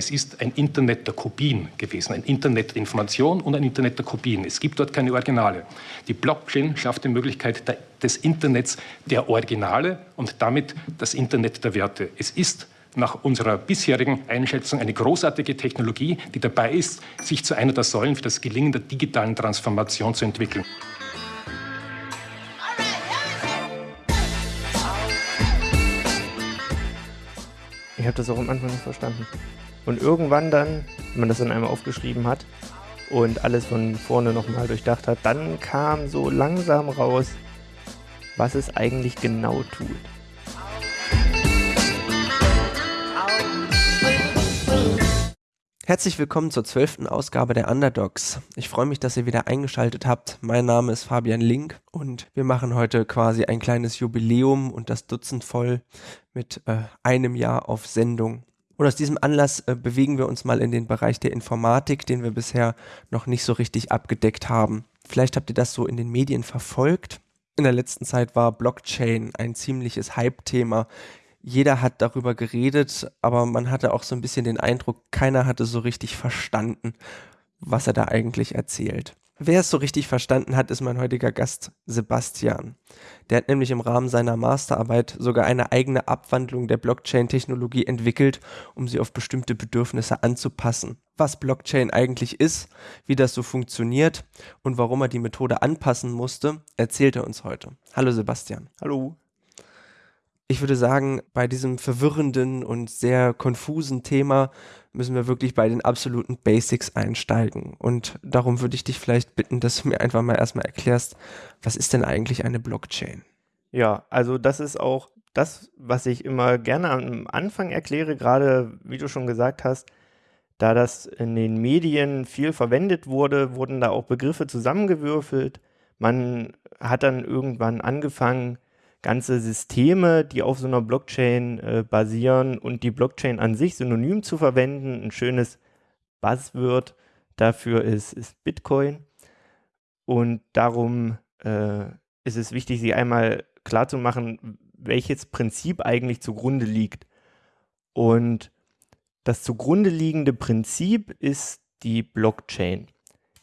Es ist ein Internet der Kopien gewesen, ein Internet der Information und ein Internet der Kopien. Es gibt dort keine Originale. Die Blockchain schafft die Möglichkeit des Internets der Originale und damit das Internet der Werte. Es ist nach unserer bisherigen Einschätzung eine großartige Technologie, die dabei ist, sich zu einer der Säulen für das Gelingen der digitalen Transformation zu entwickeln. Ich habe das auch am Anfang nicht verstanden. Und irgendwann dann, wenn man das dann einmal aufgeschrieben hat und alles von vorne nochmal durchdacht hat, dann kam so langsam raus, was es eigentlich genau tut. Herzlich willkommen zur zwölften Ausgabe der Underdogs. Ich freue mich, dass ihr wieder eingeschaltet habt. Mein Name ist Fabian Link und wir machen heute quasi ein kleines Jubiläum und das Dutzend voll mit äh, einem Jahr auf Sendung. Und aus diesem Anlass äh, bewegen wir uns mal in den Bereich der Informatik, den wir bisher noch nicht so richtig abgedeckt haben. Vielleicht habt ihr das so in den Medien verfolgt. In der letzten Zeit war Blockchain ein ziemliches Hype-Thema jeder hat darüber geredet, aber man hatte auch so ein bisschen den Eindruck, keiner hatte so richtig verstanden, was er da eigentlich erzählt. Wer es so richtig verstanden hat, ist mein heutiger Gast Sebastian. Der hat nämlich im Rahmen seiner Masterarbeit sogar eine eigene Abwandlung der Blockchain-Technologie entwickelt, um sie auf bestimmte Bedürfnisse anzupassen. Was Blockchain eigentlich ist, wie das so funktioniert und warum er die Methode anpassen musste, erzählt er uns heute. Hallo Sebastian. Hallo ich würde sagen, bei diesem verwirrenden und sehr konfusen Thema müssen wir wirklich bei den absoluten Basics einsteigen. Und darum würde ich dich vielleicht bitten, dass du mir einfach mal erstmal erklärst, was ist denn eigentlich eine Blockchain? Ja, also das ist auch das, was ich immer gerne am Anfang erkläre, gerade wie du schon gesagt hast, da das in den Medien viel verwendet wurde, wurden da auch Begriffe zusammengewürfelt. Man hat dann irgendwann angefangen, ganze Systeme, die auf so einer Blockchain äh, basieren und die Blockchain an sich synonym zu verwenden. Ein schönes Buzzword dafür ist, ist Bitcoin. Und darum äh, ist es wichtig, sie einmal klarzumachen, welches Prinzip eigentlich zugrunde liegt. Und das zugrunde liegende Prinzip ist die Blockchain.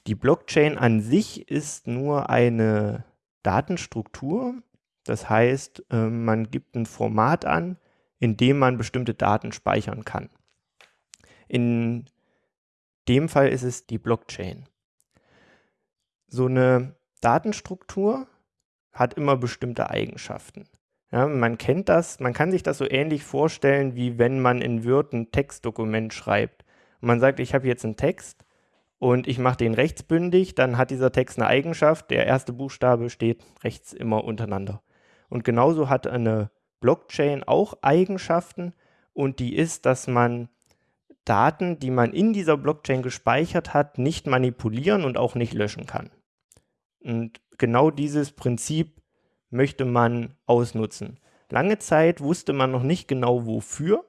Die Blockchain an sich ist nur eine Datenstruktur, das heißt, ähm, man gibt ein Format an, in dem man bestimmte Daten speichern kann. In dem Fall ist es die Blockchain. So eine Datenstruktur hat immer bestimmte Eigenschaften. Ja, man kennt das, man kann sich das so ähnlich vorstellen, wie wenn man in Word ein Textdokument schreibt. Man sagt, ich habe jetzt einen Text und ich mache den rechtsbündig, dann hat dieser Text eine Eigenschaft, der erste Buchstabe steht rechts immer untereinander. Und genauso hat eine Blockchain auch Eigenschaften und die ist, dass man Daten, die man in dieser Blockchain gespeichert hat, nicht manipulieren und auch nicht löschen kann. Und genau dieses Prinzip möchte man ausnutzen. Lange Zeit wusste man noch nicht genau wofür,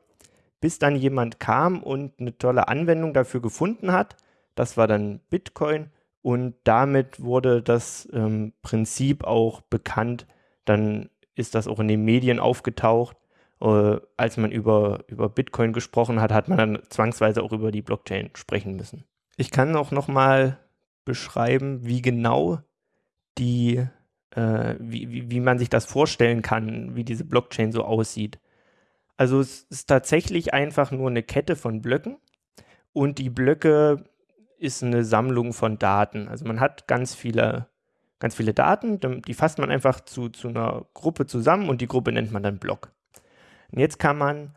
bis dann jemand kam und eine tolle Anwendung dafür gefunden hat. Das war dann Bitcoin und damit wurde das ähm, Prinzip auch bekannt, dann ist das auch in den Medien aufgetaucht. Äh, als man über, über Bitcoin gesprochen hat, hat man dann zwangsweise auch über die Blockchain sprechen müssen. Ich kann auch nochmal beschreiben, wie genau die, äh, wie, wie, wie man sich das vorstellen kann, wie diese Blockchain so aussieht. Also es ist tatsächlich einfach nur eine Kette von Blöcken und die Blöcke ist eine Sammlung von Daten. Also man hat ganz viele ganz viele Daten, die fasst man einfach zu, zu einer Gruppe zusammen und die Gruppe nennt man dann Block. Und jetzt kann man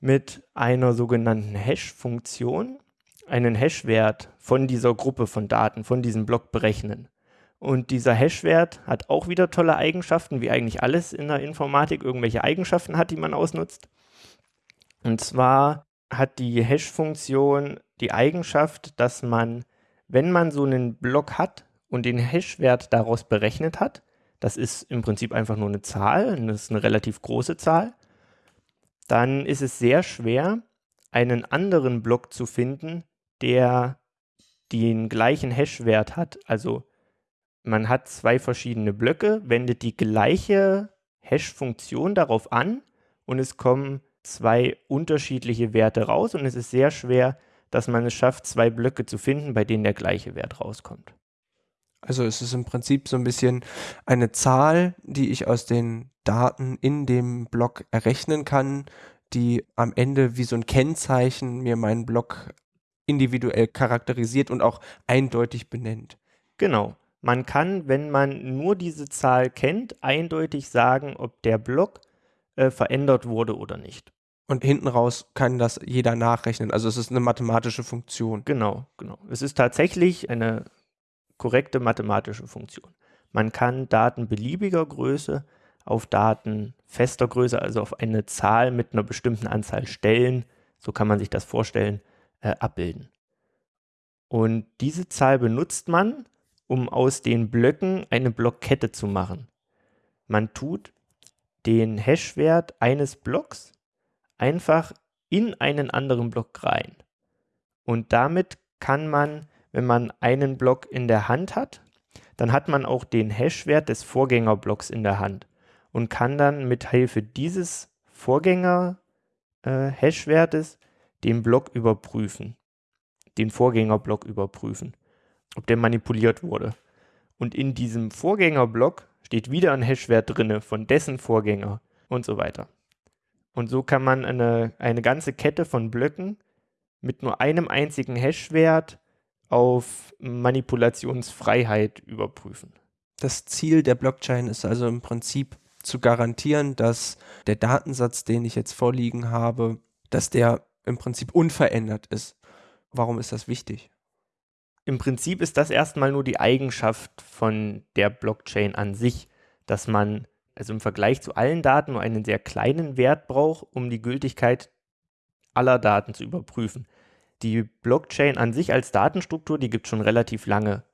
mit einer sogenannten Hash-Funktion einen Hash-Wert von dieser Gruppe von Daten, von diesem Block berechnen. Und dieser Hash-Wert hat auch wieder tolle Eigenschaften, wie eigentlich alles in der Informatik irgendwelche Eigenschaften hat, die man ausnutzt. Und zwar hat die Hash-Funktion die Eigenschaft, dass man, wenn man so einen Block hat, und den Hash-Wert daraus berechnet hat, das ist im Prinzip einfach nur eine Zahl, das ist eine relativ große Zahl, dann ist es sehr schwer, einen anderen Block zu finden, der den gleichen Hash-Wert hat. Also man hat zwei verschiedene Blöcke, wendet die gleiche Hash-Funktion darauf an und es kommen zwei unterschiedliche Werte raus und es ist sehr schwer, dass man es schafft, zwei Blöcke zu finden, bei denen der gleiche Wert rauskommt. Also es ist im Prinzip so ein bisschen eine Zahl, die ich aus den Daten in dem Block errechnen kann, die am Ende wie so ein Kennzeichen mir meinen Block individuell charakterisiert und auch eindeutig benennt. Genau. Man kann, wenn man nur diese Zahl kennt, eindeutig sagen, ob der Block äh, verändert wurde oder nicht. Und hinten raus kann das jeder nachrechnen. Also es ist eine mathematische Funktion. Genau, genau. Es ist tatsächlich eine korrekte mathematische Funktion. Man kann Daten beliebiger Größe auf Daten fester Größe, also auf eine Zahl mit einer bestimmten Anzahl Stellen, so kann man sich das vorstellen, äh, abbilden. Und diese Zahl benutzt man, um aus den Blöcken eine Blockkette zu machen. Man tut den Hashwert eines Blocks einfach in einen anderen Block rein. Und damit kann man, wenn man einen Block in der Hand hat, dann hat man auch den Hashwert des Vorgängerblocks in der Hand und kann dann mit Hilfe dieses Vorgänger-Hashwertes äh, den Block überprüfen, den Vorgängerblock überprüfen, ob der manipuliert wurde. Und in diesem Vorgängerblock steht wieder ein Hashwert drinne von dessen Vorgänger und so weiter. Und so kann man eine, eine ganze Kette von Blöcken mit nur einem einzigen Hashwert auf Manipulationsfreiheit überprüfen. Das Ziel der Blockchain ist also im Prinzip zu garantieren, dass der Datensatz, den ich jetzt vorliegen habe, dass der im Prinzip unverändert ist. Warum ist das wichtig? Im Prinzip ist das erstmal nur die Eigenschaft von der Blockchain an sich, dass man also im Vergleich zu allen Daten nur einen sehr kleinen Wert braucht, um die Gültigkeit aller Daten zu überprüfen. Die Blockchain an sich als Datenstruktur, die gibt es schon relativ lange.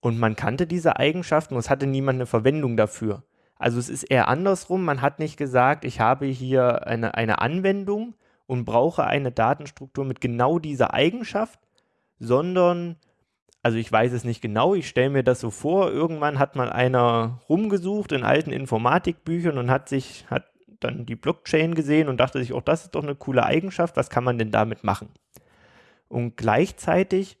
Und man kannte diese Eigenschaften und es hatte niemand eine Verwendung dafür. Also es ist eher andersrum. Man hat nicht gesagt, ich habe hier eine, eine Anwendung und brauche eine Datenstruktur mit genau dieser Eigenschaft, sondern, also ich weiß es nicht genau, ich stelle mir das so vor, irgendwann hat mal einer rumgesucht in alten Informatikbüchern und hat sich, hat dann die Blockchain gesehen und dachte sich, auch oh, das ist doch eine coole Eigenschaft, was kann man denn damit machen? Und gleichzeitig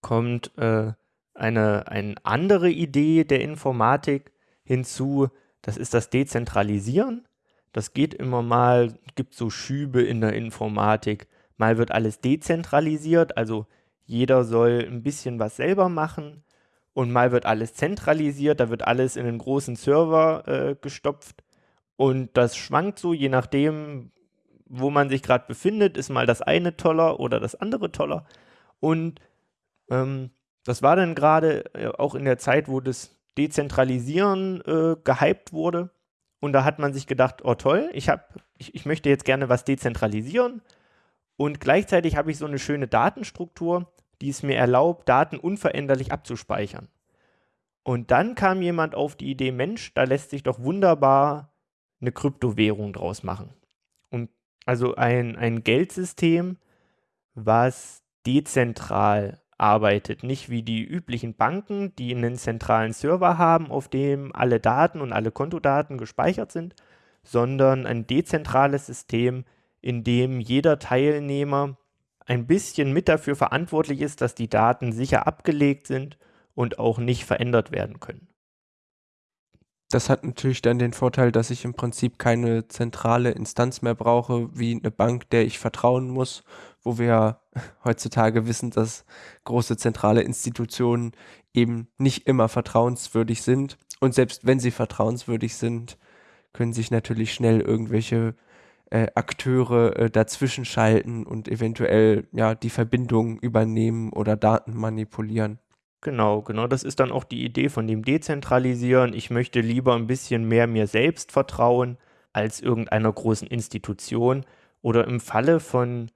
kommt äh, eine, eine andere Idee der Informatik, hinzu, das ist das Dezentralisieren. Das geht immer mal, gibt so Schübe in der Informatik. Mal wird alles dezentralisiert, also jeder soll ein bisschen was selber machen. Und mal wird alles zentralisiert, da wird alles in einen großen Server äh, gestopft. Und das schwankt so, je nachdem, wo man sich gerade befindet, ist mal das eine toller oder das andere toller. Und ähm, das war dann gerade äh, auch in der Zeit, wo das Dezentralisieren äh, gehypt wurde. Und da hat man sich gedacht, oh toll, ich, hab, ich, ich möchte jetzt gerne was dezentralisieren. Und gleichzeitig habe ich so eine schöne Datenstruktur, die es mir erlaubt, Daten unveränderlich abzuspeichern. Und dann kam jemand auf die Idee, Mensch, da lässt sich doch wunderbar eine Kryptowährung draus machen. Also ein, ein Geldsystem, was dezentral arbeitet. Nicht wie die üblichen Banken, die einen zentralen Server haben, auf dem alle Daten und alle Kontodaten gespeichert sind, sondern ein dezentrales System, in dem jeder Teilnehmer ein bisschen mit dafür verantwortlich ist, dass die Daten sicher abgelegt sind und auch nicht verändert werden können. Das hat natürlich dann den Vorteil, dass ich im Prinzip keine zentrale Instanz mehr brauche, wie eine Bank, der ich vertrauen muss, wo wir heutzutage wissen, dass große zentrale Institutionen eben nicht immer vertrauenswürdig sind. Und selbst wenn sie vertrauenswürdig sind, können sich natürlich schnell irgendwelche äh, Akteure äh, dazwischen schalten und eventuell ja die Verbindung übernehmen oder Daten manipulieren. Genau, genau. Das ist dann auch die Idee von dem Dezentralisieren. Ich möchte lieber ein bisschen mehr mir selbst vertrauen als irgendeiner großen Institution. Oder im Falle von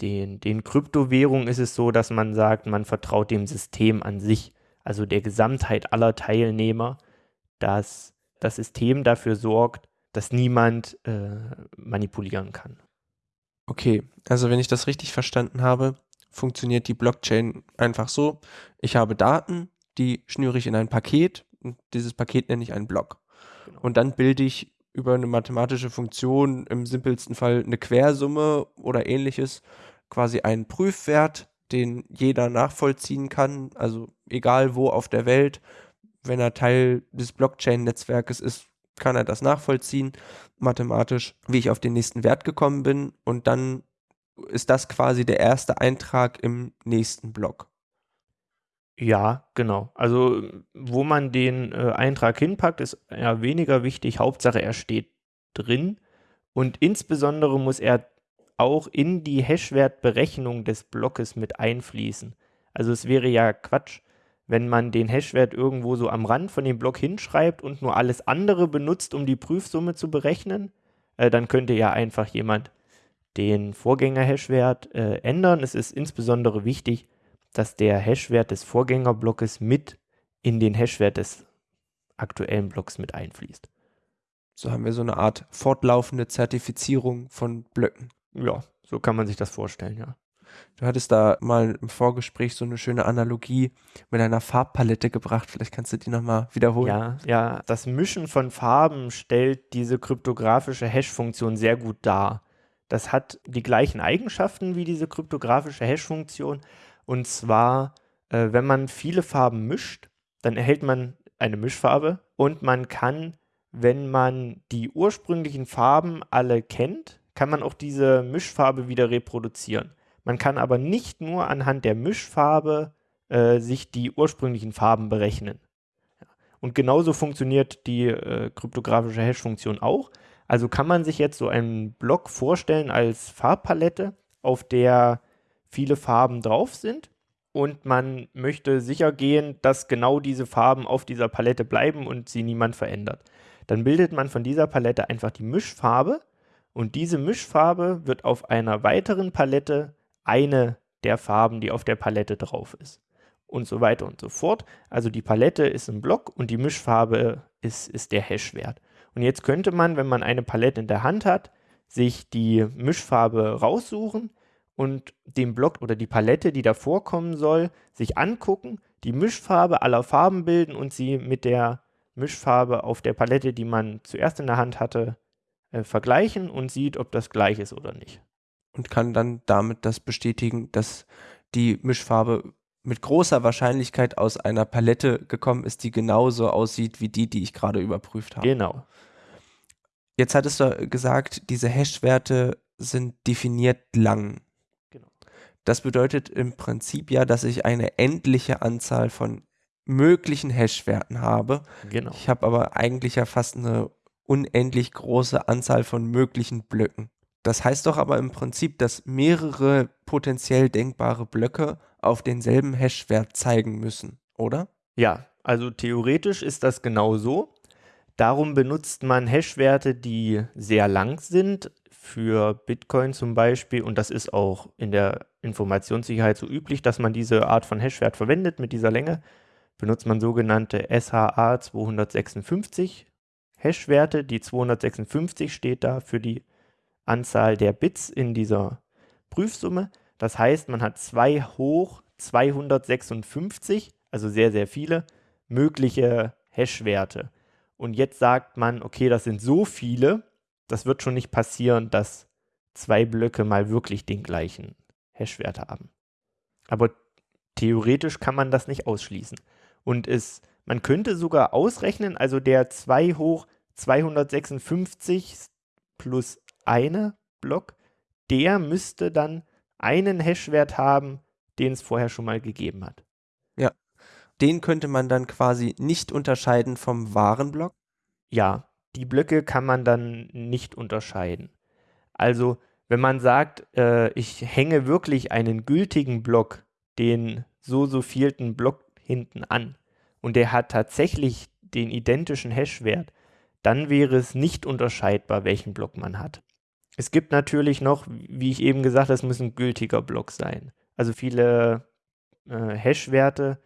den, den Kryptowährungen ist es so, dass man sagt, man vertraut dem System an sich, also der Gesamtheit aller Teilnehmer, dass das System dafür sorgt, dass niemand äh, manipulieren kann. Okay, also wenn ich das richtig verstanden habe, funktioniert die Blockchain einfach so. Ich habe Daten, die schnüre ich in ein Paket und dieses Paket nenne ich einen Block. Genau. Und dann bilde ich über eine mathematische Funktion, im simpelsten Fall eine Quersumme oder ähnliches, quasi einen Prüfwert, den jeder nachvollziehen kann, also egal wo auf der Welt, wenn er Teil des Blockchain-Netzwerkes ist, kann er das nachvollziehen, mathematisch, wie ich auf den nächsten Wert gekommen bin und dann ist das quasi der erste Eintrag im nächsten Block. Ja, genau. Also wo man den äh, Eintrag hinpackt, ist ja weniger wichtig. Hauptsache, er steht drin. Und insbesondere muss er auch in die Hashwertberechnung des Blockes mit einfließen. Also es wäre ja Quatsch, wenn man den Hashwert irgendwo so am Rand von dem Block hinschreibt und nur alles andere benutzt, um die Prüfsumme zu berechnen. Äh, dann könnte ja einfach jemand den Vorgänger-Hashwert äh, ändern. Es ist insbesondere wichtig, dass der Hashwert des Vorgängerblockes mit in den Hashwert des aktuellen Blocks mit einfließt. So haben wir so eine Art fortlaufende Zertifizierung von Blöcken. Ja, so kann man sich das vorstellen, ja. Du hattest da mal im Vorgespräch so eine schöne Analogie mit einer Farbpalette gebracht. Vielleicht kannst du die nochmal wiederholen. Ja, ja, das Mischen von Farben stellt diese kryptografische Hash-Funktion sehr gut dar. Das hat die gleichen Eigenschaften wie diese kryptografische Hash-Funktion, und zwar, äh, wenn man viele Farben mischt, dann erhält man eine Mischfarbe und man kann, wenn man die ursprünglichen Farben alle kennt, kann man auch diese Mischfarbe wieder reproduzieren. Man kann aber nicht nur anhand der Mischfarbe äh, sich die ursprünglichen Farben berechnen. Und genauso funktioniert die äh, kryptografische Hash-Funktion auch. Also kann man sich jetzt so einen Block vorstellen als Farbpalette, auf der viele Farben drauf sind und man möchte sicher gehen, dass genau diese Farben auf dieser Palette bleiben und sie niemand verändert. Dann bildet man von dieser Palette einfach die Mischfarbe und diese Mischfarbe wird auf einer weiteren Palette eine der Farben, die auf der Palette drauf ist. Und so weiter und so fort. Also die Palette ist ein Block und die Mischfarbe ist, ist der Hashwert. Und jetzt könnte man, wenn man eine Palette in der Hand hat, sich die Mischfarbe raussuchen, und den Block oder die Palette, die da vorkommen soll, sich angucken, die Mischfarbe aller Farben bilden und sie mit der Mischfarbe auf der Palette, die man zuerst in der Hand hatte, äh, vergleichen und sieht, ob das gleich ist oder nicht. Und kann dann damit das bestätigen, dass die Mischfarbe mit großer Wahrscheinlichkeit aus einer Palette gekommen ist, die genauso aussieht wie die, die ich gerade überprüft habe. Genau. Jetzt hattest du gesagt, diese Hash-Werte sind definiert lang. Das bedeutet im Prinzip ja, dass ich eine endliche Anzahl von möglichen Hash-Werten habe. Genau. Ich habe aber eigentlich ja fast eine unendlich große Anzahl von möglichen Blöcken. Das heißt doch aber im Prinzip, dass mehrere potenziell denkbare Blöcke auf denselben Hash-Wert zeigen müssen, oder? Ja, also theoretisch ist das genau so. Darum benutzt man Hash-Werte, die sehr lang sind, für Bitcoin zum Beispiel, und das ist auch in der Informationssicherheit so üblich, dass man diese Art von Hashwert verwendet mit dieser Länge, benutzt man sogenannte SHA 256 Hashwerte. Die 256 steht da für die Anzahl der Bits in dieser Prüfsumme. Das heißt, man hat 2 hoch 256, also sehr, sehr viele mögliche Hashwerte. Und jetzt sagt man, okay, das sind so viele, das wird schon nicht passieren, dass zwei Blöcke mal wirklich den gleichen Hashwert haben. Aber theoretisch kann man das nicht ausschließen. Und es, man könnte sogar ausrechnen, also der 2 hoch 256 plus eine Block, der müsste dann einen Hashwert haben, den es vorher schon mal gegeben hat. Den könnte man dann quasi nicht unterscheiden vom wahren Block? Ja, die Blöcke kann man dann nicht unterscheiden. Also wenn man sagt, äh, ich hänge wirklich einen gültigen Block, den so so vielten Block hinten an und der hat tatsächlich den identischen Hashwert, dann wäre es nicht unterscheidbar, welchen Block man hat. Es gibt natürlich noch, wie ich eben gesagt habe, es muss ein gültiger Block sein. Also viele äh, Hashwerte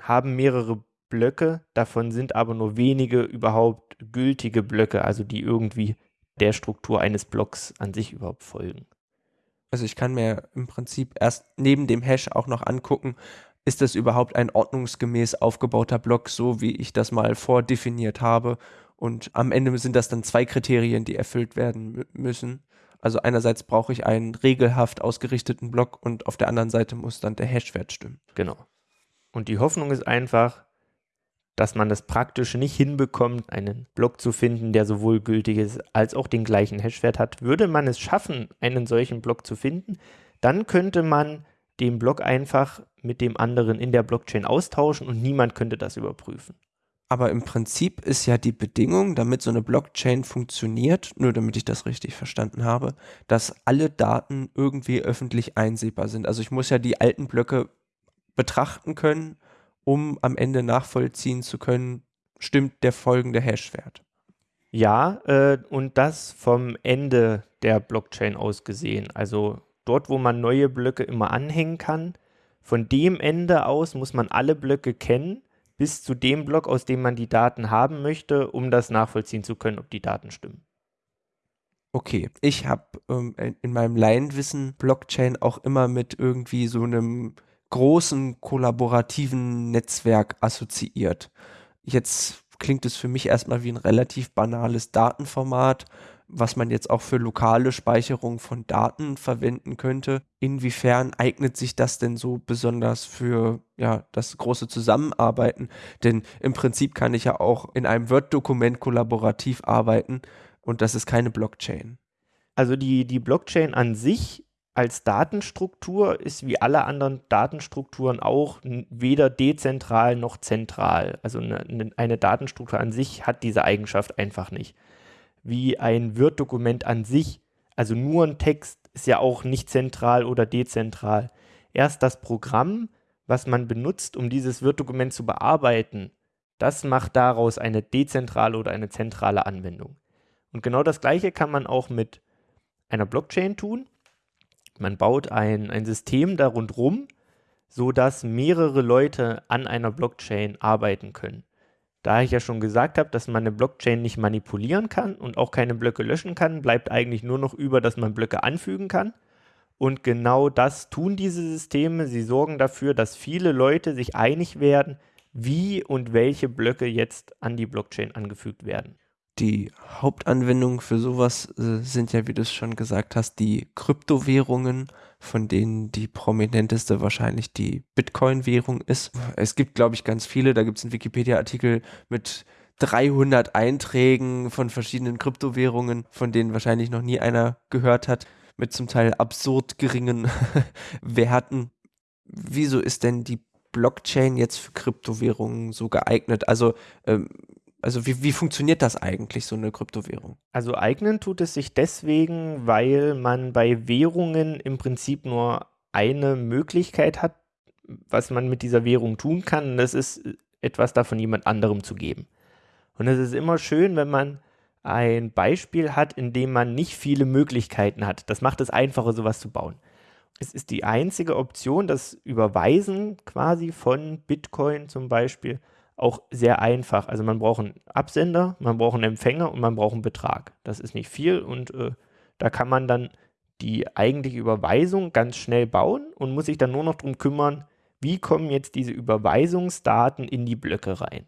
haben mehrere Blöcke, davon sind aber nur wenige überhaupt gültige Blöcke, also die irgendwie der Struktur eines Blocks an sich überhaupt folgen. Also ich kann mir im Prinzip erst neben dem Hash auch noch angucken, ist das überhaupt ein ordnungsgemäß aufgebauter Block, so wie ich das mal vordefiniert habe. Und am Ende sind das dann zwei Kriterien, die erfüllt werden müssen. Also einerseits brauche ich einen regelhaft ausgerichteten Block und auf der anderen Seite muss dann der Hashwert stimmen. Genau. Und die Hoffnung ist einfach, dass man das praktisch nicht hinbekommt, einen Block zu finden, der sowohl gültig ist als auch den gleichen Hashwert hat. Würde man es schaffen, einen solchen Block zu finden, dann könnte man den Block einfach mit dem anderen in der Blockchain austauschen und niemand könnte das überprüfen. Aber im Prinzip ist ja die Bedingung, damit so eine Blockchain funktioniert, nur damit ich das richtig verstanden habe, dass alle Daten irgendwie öffentlich einsehbar sind. Also ich muss ja die alten Blöcke betrachten können, um am Ende nachvollziehen zu können, stimmt der folgende Hashwert. Ja, äh, und das vom Ende der Blockchain aus gesehen. Also dort, wo man neue Blöcke immer anhängen kann, von dem Ende aus muss man alle Blöcke kennen, bis zu dem Block, aus dem man die Daten haben möchte, um das nachvollziehen zu können, ob die Daten stimmen. Okay, ich habe ähm, in meinem Laienwissen Blockchain auch immer mit irgendwie so einem großen kollaborativen Netzwerk assoziiert. Jetzt klingt es für mich erstmal wie ein relativ banales Datenformat, was man jetzt auch für lokale Speicherung von Daten verwenden könnte. Inwiefern eignet sich das denn so besonders für ja, das große Zusammenarbeiten? Denn im Prinzip kann ich ja auch in einem Word-Dokument kollaborativ arbeiten und das ist keine Blockchain. Also die, die Blockchain an sich als Datenstruktur ist wie alle anderen Datenstrukturen auch weder dezentral noch zentral. Also eine, ne, eine Datenstruktur an sich hat diese Eigenschaft einfach nicht. Wie ein Word-Dokument an sich, also nur ein Text, ist ja auch nicht zentral oder dezentral. Erst das Programm, was man benutzt, um dieses Word-Dokument zu bearbeiten, das macht daraus eine dezentrale oder eine zentrale Anwendung. Und genau das Gleiche kann man auch mit einer Blockchain tun. Man baut ein, ein System da rundherum, sodass mehrere Leute an einer Blockchain arbeiten können. Da ich ja schon gesagt habe, dass man eine Blockchain nicht manipulieren kann und auch keine Blöcke löschen kann, bleibt eigentlich nur noch über, dass man Blöcke anfügen kann. Und genau das tun diese Systeme. Sie sorgen dafür, dass viele Leute sich einig werden, wie und welche Blöcke jetzt an die Blockchain angefügt werden. Die Hauptanwendungen für sowas äh, sind ja, wie du es schon gesagt hast, die Kryptowährungen, von denen die prominenteste wahrscheinlich die Bitcoin-Währung ist. Es gibt, glaube ich, ganz viele. Da gibt es einen Wikipedia-Artikel mit 300 Einträgen von verschiedenen Kryptowährungen, von denen wahrscheinlich noch nie einer gehört hat, mit zum Teil absurd geringen Werten. Wieso ist denn die Blockchain jetzt für Kryptowährungen so geeignet? Also ähm, also wie, wie funktioniert das eigentlich, so eine Kryptowährung? Also eignen tut es sich deswegen, weil man bei Währungen im Prinzip nur eine Möglichkeit hat, was man mit dieser Währung tun kann. Und das ist etwas davon jemand anderem zu geben. Und es ist immer schön, wenn man ein Beispiel hat, in dem man nicht viele Möglichkeiten hat. Das macht es einfacher, sowas zu bauen. Es ist die einzige Option, das Überweisen quasi von Bitcoin zum Beispiel auch sehr einfach. Also man braucht einen Absender, man braucht einen Empfänger und man braucht einen Betrag. Das ist nicht viel und äh, da kann man dann die eigentliche Überweisung ganz schnell bauen und muss sich dann nur noch darum kümmern, wie kommen jetzt diese Überweisungsdaten in die Blöcke rein.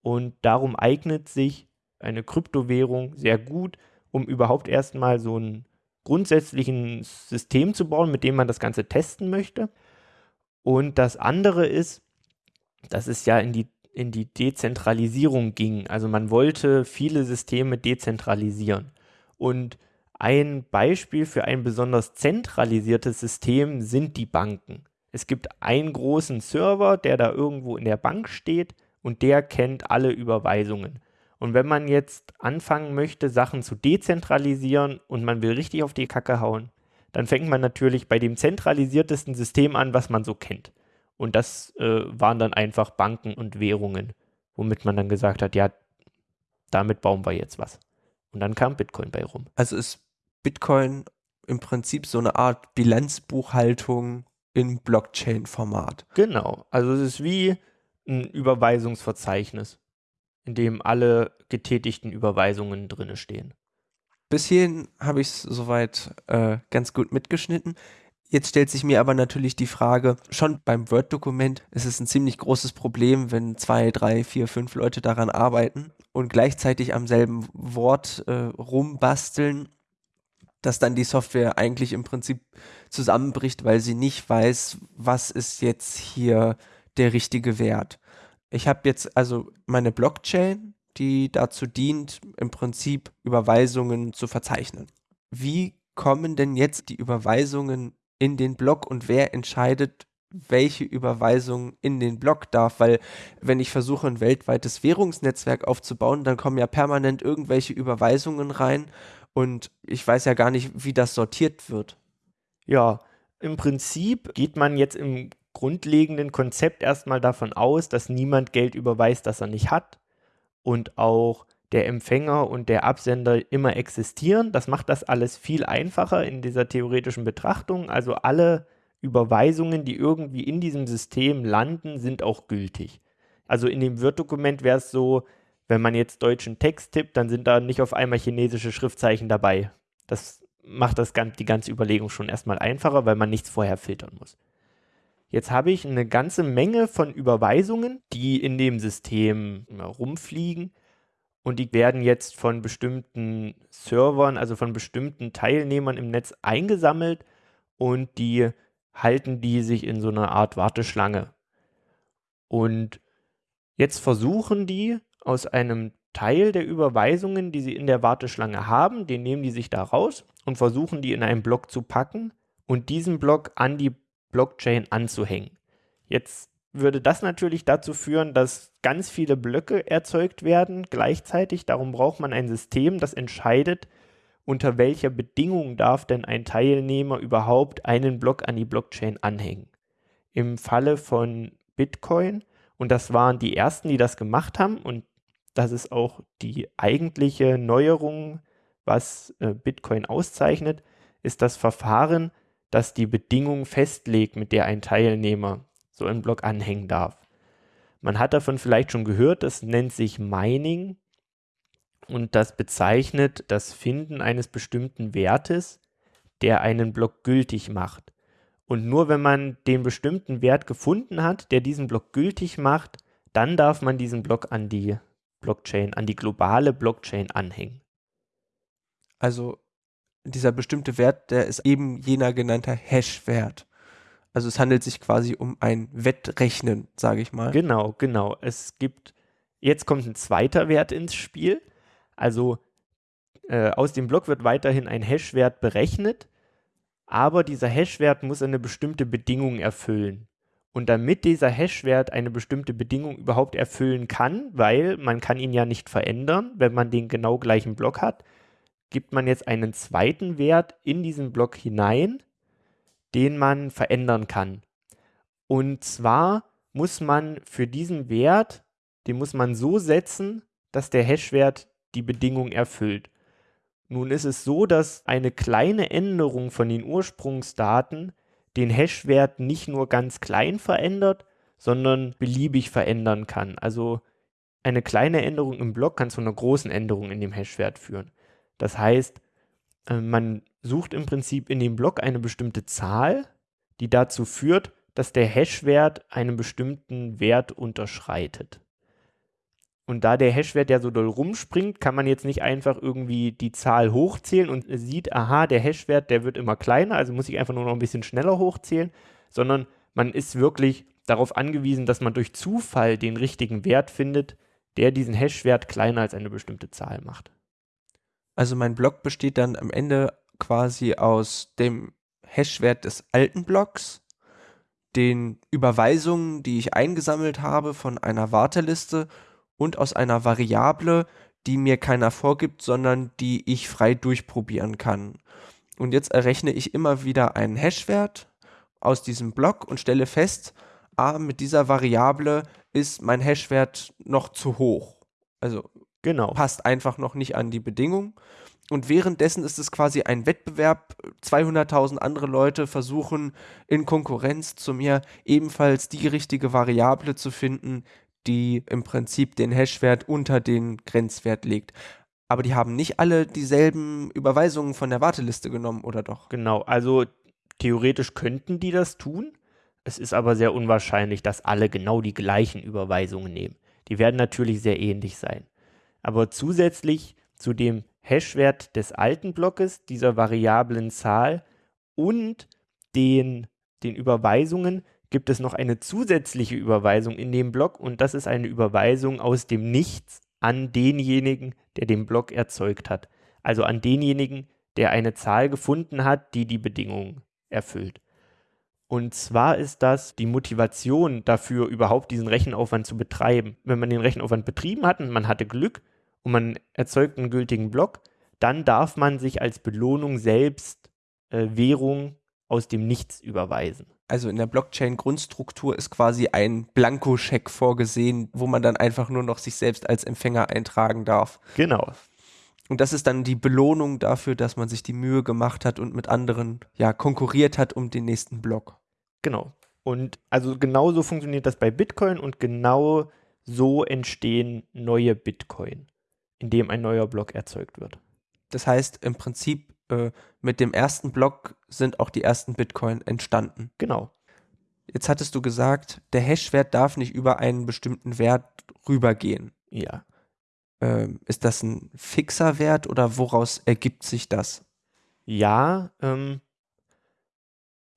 Und darum eignet sich eine Kryptowährung sehr gut, um überhaupt erstmal so ein grundsätzliches System zu bauen, mit dem man das Ganze testen möchte. Und das andere ist, das ist ja in die in die Dezentralisierung ging. Also man wollte viele Systeme dezentralisieren. Und ein Beispiel für ein besonders zentralisiertes System sind die Banken. Es gibt einen großen Server, der da irgendwo in der Bank steht und der kennt alle Überweisungen. Und wenn man jetzt anfangen möchte, Sachen zu dezentralisieren und man will richtig auf die Kacke hauen, dann fängt man natürlich bei dem zentralisiertesten System an, was man so kennt. Und das äh, waren dann einfach Banken und Währungen, womit man dann gesagt hat, ja, damit bauen wir jetzt was. Und dann kam Bitcoin bei rum. Also ist Bitcoin im Prinzip so eine Art Bilanzbuchhaltung im Blockchain-Format. Genau. Also es ist wie ein Überweisungsverzeichnis, in dem alle getätigten Überweisungen drin stehen. Bis hierhin habe ich es soweit äh, ganz gut mitgeschnitten. Jetzt stellt sich mir aber natürlich die Frage, schon beim Word-Dokument ist es ein ziemlich großes Problem, wenn zwei, drei, vier, fünf Leute daran arbeiten und gleichzeitig am selben Wort äh, rumbasteln, dass dann die Software eigentlich im Prinzip zusammenbricht, weil sie nicht weiß, was ist jetzt hier der richtige Wert. Ich habe jetzt also meine Blockchain, die dazu dient, im Prinzip Überweisungen zu verzeichnen. Wie kommen denn jetzt die Überweisungen in den Block und wer entscheidet, welche Überweisung in den Block darf, weil wenn ich versuche, ein weltweites Währungsnetzwerk aufzubauen, dann kommen ja permanent irgendwelche Überweisungen rein und ich weiß ja gar nicht, wie das sortiert wird. Ja, im Prinzip geht man jetzt im grundlegenden Konzept erstmal davon aus, dass niemand Geld überweist, das er nicht hat und auch der Empfänger und der Absender immer existieren. Das macht das alles viel einfacher in dieser theoretischen Betrachtung. Also alle Überweisungen, die irgendwie in diesem System landen, sind auch gültig. Also in dem Word-Dokument wäre es so, wenn man jetzt deutschen Text tippt, dann sind da nicht auf einmal chinesische Schriftzeichen dabei. Das macht das, die ganze Überlegung schon erstmal einfacher, weil man nichts vorher filtern muss. Jetzt habe ich eine ganze Menge von Überweisungen, die in dem System rumfliegen und die werden jetzt von bestimmten Servern, also von bestimmten Teilnehmern im Netz eingesammelt und die halten die sich in so einer Art Warteschlange. Und jetzt versuchen die aus einem Teil der Überweisungen, die sie in der Warteschlange haben, den nehmen die sich da raus und versuchen die in einen Block zu packen und diesen Block an die Blockchain anzuhängen. Jetzt würde das natürlich dazu führen, dass ganz viele Blöcke erzeugt werden gleichzeitig. Darum braucht man ein System, das entscheidet, unter welcher Bedingung darf denn ein Teilnehmer überhaupt einen Block an die Blockchain anhängen. Im Falle von Bitcoin, und das waren die ersten, die das gemacht haben, und das ist auch die eigentliche Neuerung, was äh, Bitcoin auszeichnet, ist das Verfahren, das die Bedingung festlegt, mit der ein Teilnehmer so einen Block anhängen darf. Man hat davon vielleicht schon gehört, das nennt sich Mining und das bezeichnet das Finden eines bestimmten Wertes, der einen Block gültig macht. Und nur wenn man den bestimmten Wert gefunden hat, der diesen Block gültig macht, dann darf man diesen Block an die Blockchain, an die globale Blockchain anhängen. Also dieser bestimmte Wert, der ist eben jener genannte Hash-Wert. Also es handelt sich quasi um ein Wettrechnen, sage ich mal. Genau, genau. Es gibt, jetzt kommt ein zweiter Wert ins Spiel. Also äh, aus dem Block wird weiterhin ein Hash-Wert berechnet, aber dieser Hash-Wert muss eine bestimmte Bedingung erfüllen. Und damit dieser Hash-Wert eine bestimmte Bedingung überhaupt erfüllen kann, weil man kann ihn ja nicht verändern, wenn man den genau gleichen Block hat, gibt man jetzt einen zweiten Wert in diesen Block hinein, den man verändern kann. Und zwar muss man für diesen Wert, den muss man so setzen, dass der Hash-Wert die Bedingung erfüllt. Nun ist es so, dass eine kleine Änderung von den Ursprungsdaten den Hash-Wert nicht nur ganz klein verändert, sondern beliebig verändern kann. Also eine kleine Änderung im Block kann zu einer großen Änderung in dem Hash-Wert führen. Das heißt, äh, man sucht im Prinzip in dem Block eine bestimmte Zahl, die dazu führt, dass der Hash-Wert einen bestimmten Wert unterschreitet. Und da der Hash-Wert ja so doll rumspringt, kann man jetzt nicht einfach irgendwie die Zahl hochzählen und sieht, aha, der Hash-Wert, der wird immer kleiner, also muss ich einfach nur noch ein bisschen schneller hochzählen, sondern man ist wirklich darauf angewiesen, dass man durch Zufall den richtigen Wert findet, der diesen Hash-Wert kleiner als eine bestimmte Zahl macht. Also mein Block besteht dann am Ende quasi aus dem Hashwert des alten Blocks, den Überweisungen, die ich eingesammelt habe von einer Warteliste und aus einer Variable, die mir keiner vorgibt, sondern die ich frei durchprobieren kann. Und jetzt errechne ich immer wieder einen Hashwert aus diesem Block und stelle fest, ah, mit dieser Variable ist mein Hashwert noch zu hoch. Also Genau. Passt einfach noch nicht an die Bedingungen. Und währenddessen ist es quasi ein Wettbewerb. 200.000 andere Leute versuchen in Konkurrenz zu mir ebenfalls die richtige Variable zu finden, die im Prinzip den Hashwert unter den Grenzwert legt. Aber die haben nicht alle dieselben Überweisungen von der Warteliste genommen, oder doch? Genau, also theoretisch könnten die das tun. Es ist aber sehr unwahrscheinlich, dass alle genau die gleichen Überweisungen nehmen. Die werden natürlich sehr ähnlich sein. Aber zusätzlich zu dem Hashwert des alten Blockes, dieser variablen Zahl und den, den Überweisungen gibt es noch eine zusätzliche Überweisung in dem Block und das ist eine Überweisung aus dem Nichts an denjenigen, der den Block erzeugt hat. Also an denjenigen, der eine Zahl gefunden hat, die die Bedingungen erfüllt. Und zwar ist das die Motivation dafür, überhaupt diesen Rechenaufwand zu betreiben. Wenn man den Rechenaufwand betrieben hat und man hatte Glück und man erzeugt einen gültigen Block, dann darf man sich als Belohnung selbst äh, Währung aus dem Nichts überweisen. Also in der Blockchain-Grundstruktur ist quasi ein Blankoscheck vorgesehen, wo man dann einfach nur noch sich selbst als Empfänger eintragen darf. Genau. Und das ist dann die Belohnung dafür, dass man sich die Mühe gemacht hat und mit anderen ja konkurriert hat um den nächsten Block. Genau. Und also genau so funktioniert das bei Bitcoin und genau so entstehen neue Bitcoin, indem ein neuer Block erzeugt wird. Das heißt, im Prinzip äh, mit dem ersten Block sind auch die ersten Bitcoin entstanden. Genau. Jetzt hattest du gesagt, der Hashwert darf nicht über einen bestimmten Wert rübergehen. Ja. Ähm, ist das ein fixer Wert oder woraus ergibt sich das? Ja, ähm,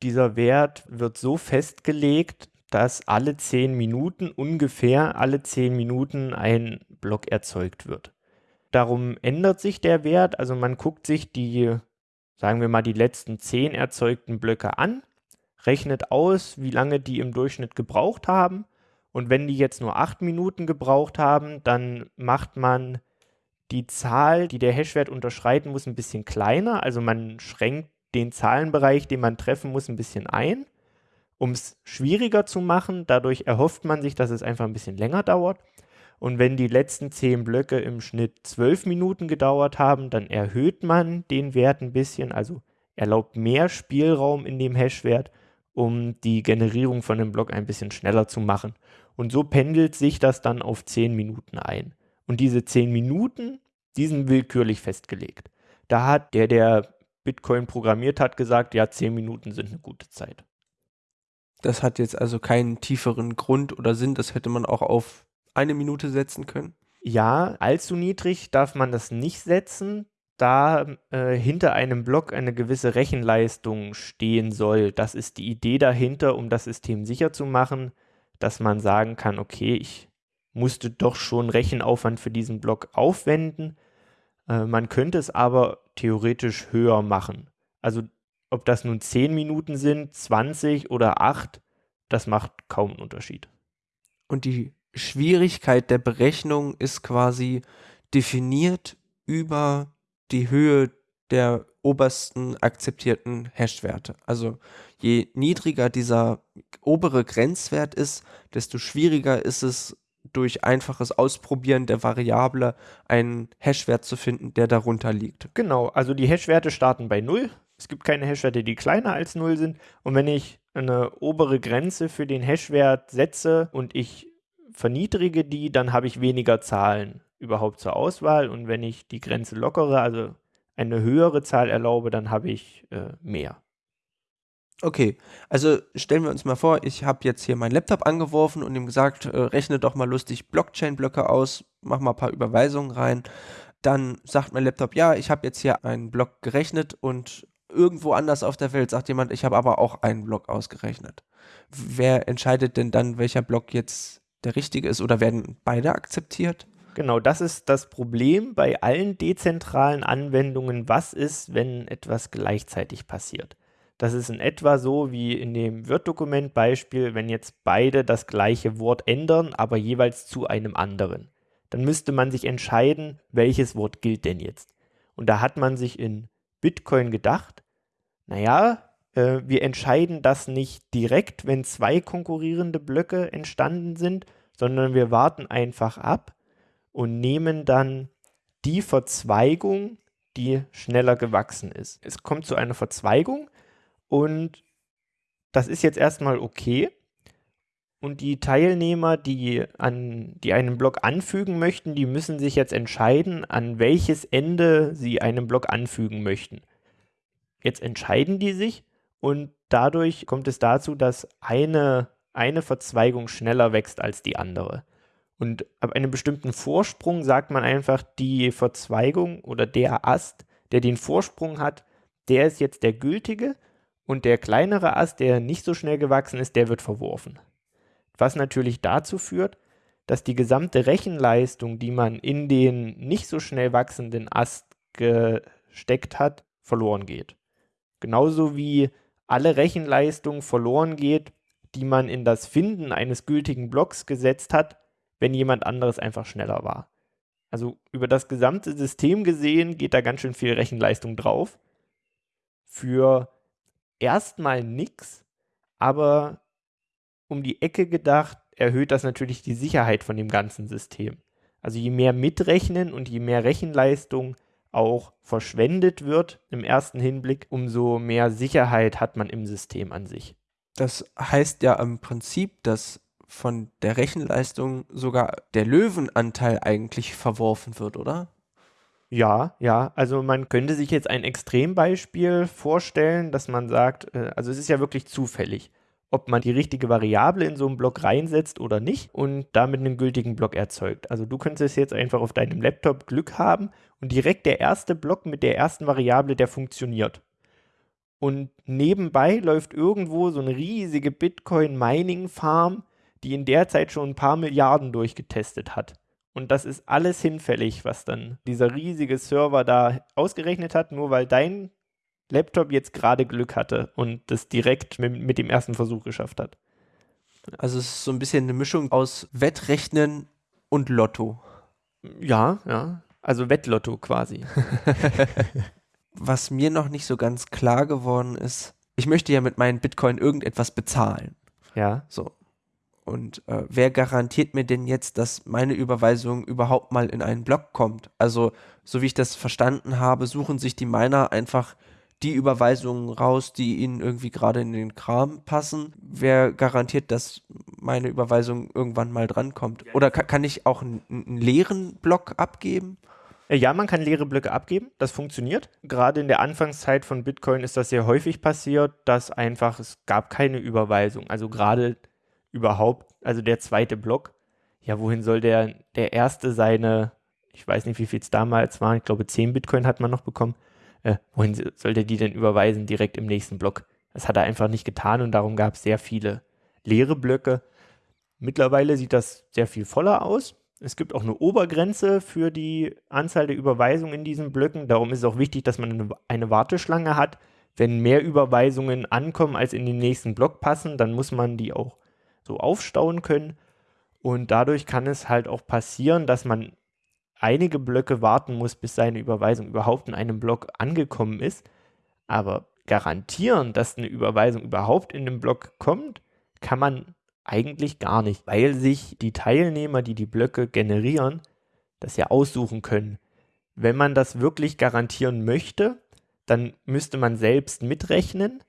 dieser Wert wird so festgelegt, dass alle zehn Minuten, ungefähr alle zehn Minuten ein Block erzeugt wird. Darum ändert sich der Wert, also man guckt sich die, sagen wir mal, die letzten zehn erzeugten Blöcke an, rechnet aus, wie lange die im Durchschnitt gebraucht haben und wenn die jetzt nur acht Minuten gebraucht haben, dann macht man die Zahl, die der Hashwert unterschreiten muss, ein bisschen kleiner. Also man schränkt den Zahlenbereich, den man treffen muss, ein bisschen ein, um es schwieriger zu machen. Dadurch erhofft man sich, dass es einfach ein bisschen länger dauert. Und wenn die letzten zehn Blöcke im Schnitt zwölf Minuten gedauert haben, dann erhöht man den Wert ein bisschen, also erlaubt mehr Spielraum in dem Hashwert, um die Generierung von dem Block ein bisschen schneller zu machen. Und so pendelt sich das dann auf 10 Minuten ein. Und diese 10 Minuten, die sind willkürlich festgelegt. Da hat der, der Bitcoin programmiert hat, gesagt, ja, 10 Minuten sind eine gute Zeit. Das hat jetzt also keinen tieferen Grund oder Sinn, das hätte man auch auf eine Minute setzen können? Ja, allzu niedrig darf man das nicht setzen, da äh, hinter einem Block eine gewisse Rechenleistung stehen soll. Das ist die Idee dahinter, um das System sicher zu machen, dass man sagen kann, okay, ich musste doch schon Rechenaufwand für diesen Block aufwenden. Äh, man könnte es aber theoretisch höher machen. Also ob das nun 10 Minuten sind, 20 oder 8, das macht kaum einen Unterschied. Und die Schwierigkeit der Berechnung ist quasi definiert über die Höhe der obersten akzeptierten Hashwerte. Also je niedriger dieser obere Grenzwert ist, desto schwieriger ist es durch einfaches Ausprobieren der Variable einen Hashwert zu finden, der darunter liegt. Genau, also die Hashwerte starten bei 0. Es gibt keine Hashwerte, die kleiner als 0 sind. Und wenn ich eine obere Grenze für den Hashwert setze und ich verniedrige die, dann habe ich weniger Zahlen überhaupt zur Auswahl. Und wenn ich die Grenze lockere, also eine höhere Zahl erlaube, dann habe ich äh, mehr. Okay, also stellen wir uns mal vor, ich habe jetzt hier meinen Laptop angeworfen und ihm gesagt, äh, rechne doch mal lustig Blockchain-Blöcke aus, mach mal ein paar Überweisungen rein. Dann sagt mein Laptop, ja, ich habe jetzt hier einen Block gerechnet und irgendwo anders auf der Welt sagt jemand, ich habe aber auch einen Block ausgerechnet. Wer entscheidet denn dann, welcher Block jetzt der richtige ist oder werden beide akzeptiert? Genau, das ist das Problem bei allen dezentralen Anwendungen. Was ist, wenn etwas gleichzeitig passiert? Das ist in etwa so wie in dem Word-Dokument-Beispiel, wenn jetzt beide das gleiche Wort ändern, aber jeweils zu einem anderen. Dann müsste man sich entscheiden, welches Wort gilt denn jetzt. Und da hat man sich in Bitcoin gedacht, naja, äh, wir entscheiden das nicht direkt, wenn zwei konkurrierende Blöcke entstanden sind, sondern wir warten einfach ab und nehmen dann die Verzweigung, die schneller gewachsen ist. Es kommt zu einer Verzweigung und das ist jetzt erstmal okay. Und die Teilnehmer, die, an, die einen Block anfügen möchten, die müssen sich jetzt entscheiden, an welches Ende sie einen Block anfügen möchten. Jetzt entscheiden die sich und dadurch kommt es dazu, dass eine, eine Verzweigung schneller wächst als die andere. Und ab einem bestimmten Vorsprung sagt man einfach, die Verzweigung oder der Ast, der den Vorsprung hat, der ist jetzt der gültige und der kleinere Ast, der nicht so schnell gewachsen ist, der wird verworfen. Was natürlich dazu führt, dass die gesamte Rechenleistung, die man in den nicht so schnell wachsenden Ast gesteckt hat, verloren geht. Genauso wie alle Rechenleistung verloren geht, die man in das Finden eines gültigen Blocks gesetzt hat, wenn jemand anderes einfach schneller war. Also über das gesamte System gesehen geht da ganz schön viel Rechenleistung drauf. Für erstmal nichts, aber um die Ecke gedacht, erhöht das natürlich die Sicherheit von dem ganzen System. Also je mehr mitrechnen und je mehr Rechenleistung auch verschwendet wird im ersten Hinblick, umso mehr Sicherheit hat man im System an sich. Das heißt ja im Prinzip, dass von der Rechenleistung sogar der Löwenanteil eigentlich verworfen wird, oder? Ja, ja, also man könnte sich jetzt ein Extrembeispiel vorstellen, dass man sagt, äh, also es ist ja wirklich zufällig, ob man die richtige Variable in so einen Block reinsetzt oder nicht und damit einen gültigen Block erzeugt. Also du könntest jetzt einfach auf deinem Laptop Glück haben und direkt der erste Block mit der ersten Variable, der funktioniert. Und nebenbei läuft irgendwo so eine riesige Bitcoin-Mining-Farm, die in der Zeit schon ein paar Milliarden durchgetestet hat. Und das ist alles hinfällig, was dann dieser riesige Server da ausgerechnet hat, nur weil dein Laptop jetzt gerade Glück hatte und das direkt mit, mit dem ersten Versuch geschafft hat. Also es ist so ein bisschen eine Mischung aus Wettrechnen und Lotto. Ja, ja. Also Wettlotto quasi. Was mir noch nicht so ganz klar geworden ist, ich möchte ja mit meinen Bitcoin irgendetwas bezahlen. Ja. So. Und äh, wer garantiert mir denn jetzt, dass meine Überweisung überhaupt mal in einen Block kommt? Also, so wie ich das verstanden habe, suchen sich die Miner einfach die Überweisungen raus, die ihnen irgendwie gerade in den Kram passen. Wer garantiert, dass meine Überweisung irgendwann mal drankommt? Oder kann, kann ich auch einen, einen leeren Block abgeben? Äh, ja, man kann leere Blöcke abgeben, das funktioniert. Gerade in der Anfangszeit von Bitcoin ist das sehr häufig passiert, dass einfach es gab keine Überweisung. Also gerade überhaupt, also der zweite Block, ja, wohin soll der, der erste seine, ich weiß nicht, wie viel es damals war, ich glaube 10 Bitcoin hat man noch bekommen, äh, wohin soll der die denn überweisen direkt im nächsten Block? Das hat er einfach nicht getan und darum gab es sehr viele leere Blöcke. Mittlerweile sieht das sehr viel voller aus. Es gibt auch eine Obergrenze für die Anzahl der Überweisungen in diesen Blöcken. Darum ist es auch wichtig, dass man eine Warteschlange hat. Wenn mehr Überweisungen ankommen, als in den nächsten Block passen, dann muss man die auch so aufstauen können. Und dadurch kann es halt auch passieren, dass man einige Blöcke warten muss, bis seine Überweisung überhaupt in einem Block angekommen ist. Aber garantieren, dass eine Überweisung überhaupt in den Block kommt, kann man eigentlich gar nicht, weil sich die Teilnehmer, die die Blöcke generieren, das ja aussuchen können. Wenn man das wirklich garantieren möchte, dann müsste man selbst mitrechnen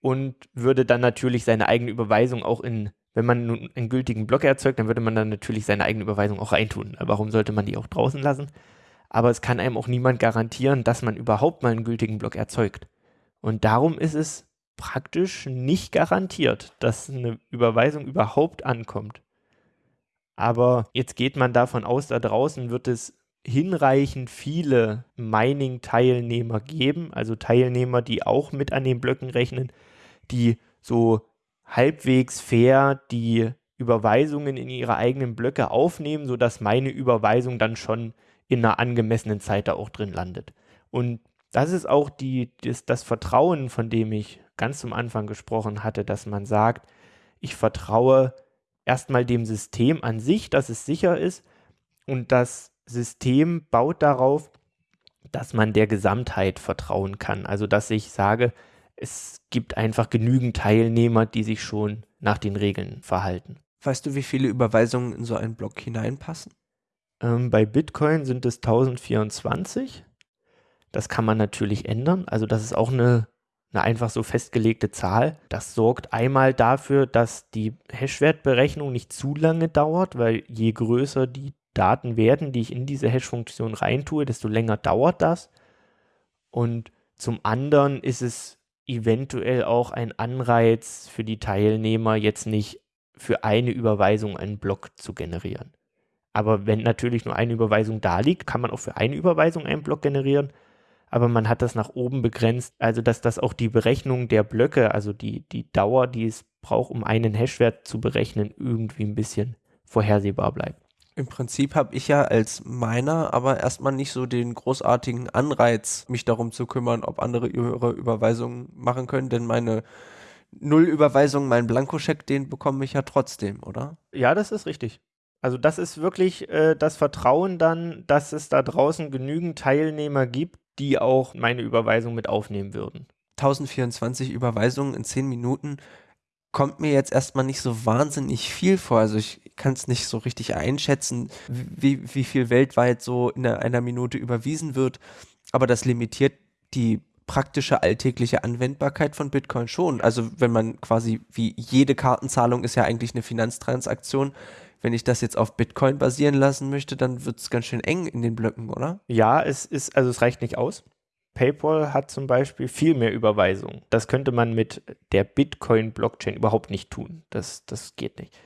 und würde dann natürlich seine eigene Überweisung auch in wenn man nun einen gültigen Block erzeugt, dann würde man dann natürlich seine eigene Überweisung auch reintun. Warum sollte man die auch draußen lassen? Aber es kann einem auch niemand garantieren, dass man überhaupt mal einen gültigen Block erzeugt. Und darum ist es praktisch nicht garantiert, dass eine Überweisung überhaupt ankommt. Aber jetzt geht man davon aus, da draußen wird es hinreichend viele Mining-Teilnehmer geben, also Teilnehmer, die auch mit an den Blöcken rechnen, die so halbwegs fair die Überweisungen in ihre eigenen Blöcke aufnehmen, sodass meine Überweisung dann schon in einer angemessenen Zeit da auch drin landet. Und das ist auch die, das, das Vertrauen, von dem ich ganz zum Anfang gesprochen hatte, dass man sagt, ich vertraue erstmal dem System an sich, dass es sicher ist und das System baut darauf, dass man der Gesamtheit vertrauen kann. Also dass ich sage, es gibt einfach genügend Teilnehmer, die sich schon nach den Regeln verhalten. Weißt du, wie viele Überweisungen in so einen Block hineinpassen? Ähm, bei Bitcoin sind es 1024. Das kann man natürlich ändern. Also das ist auch eine, eine einfach so festgelegte Zahl. Das sorgt einmal dafür, dass die Hashwertberechnung nicht zu lange dauert, weil je größer die Daten werden, die ich in diese Hash-Funktion reintue, desto länger dauert das. Und zum anderen ist es eventuell auch ein Anreiz für die Teilnehmer, jetzt nicht für eine Überweisung einen Block zu generieren. Aber wenn natürlich nur eine Überweisung da liegt, kann man auch für eine Überweisung einen Block generieren. Aber man hat das nach oben begrenzt, also dass das auch die Berechnung der Blöcke, also die, die Dauer, die es braucht, um einen Hashwert zu berechnen, irgendwie ein bisschen vorhersehbar bleibt. Im Prinzip habe ich ja als meiner aber erstmal nicht so den großartigen Anreiz, mich darum zu kümmern, ob andere ihre Überweisungen machen können, denn meine Nullüberweisung, mein Blankoscheck, den bekomme ich ja trotzdem, oder? Ja, das ist richtig. Also das ist wirklich äh, das Vertrauen dann, dass es da draußen genügend Teilnehmer gibt, die auch meine Überweisung mit aufnehmen würden. 1024 Überweisungen in 10 Minuten kommt mir jetzt erstmal nicht so wahnsinnig viel vor. Also ich kann es nicht so richtig einschätzen, wie, wie viel weltweit so in einer Minute überwiesen wird. Aber das limitiert die praktische alltägliche Anwendbarkeit von Bitcoin schon. Also wenn man quasi wie jede Kartenzahlung ist ja eigentlich eine Finanztransaktion. Wenn ich das jetzt auf Bitcoin basieren lassen möchte, dann wird es ganz schön eng in den Blöcken, oder? Ja, es ist, also es reicht nicht aus. PayPal hat zum Beispiel viel mehr Überweisungen. Das könnte man mit der Bitcoin-Blockchain überhaupt nicht tun. Das, das geht nicht.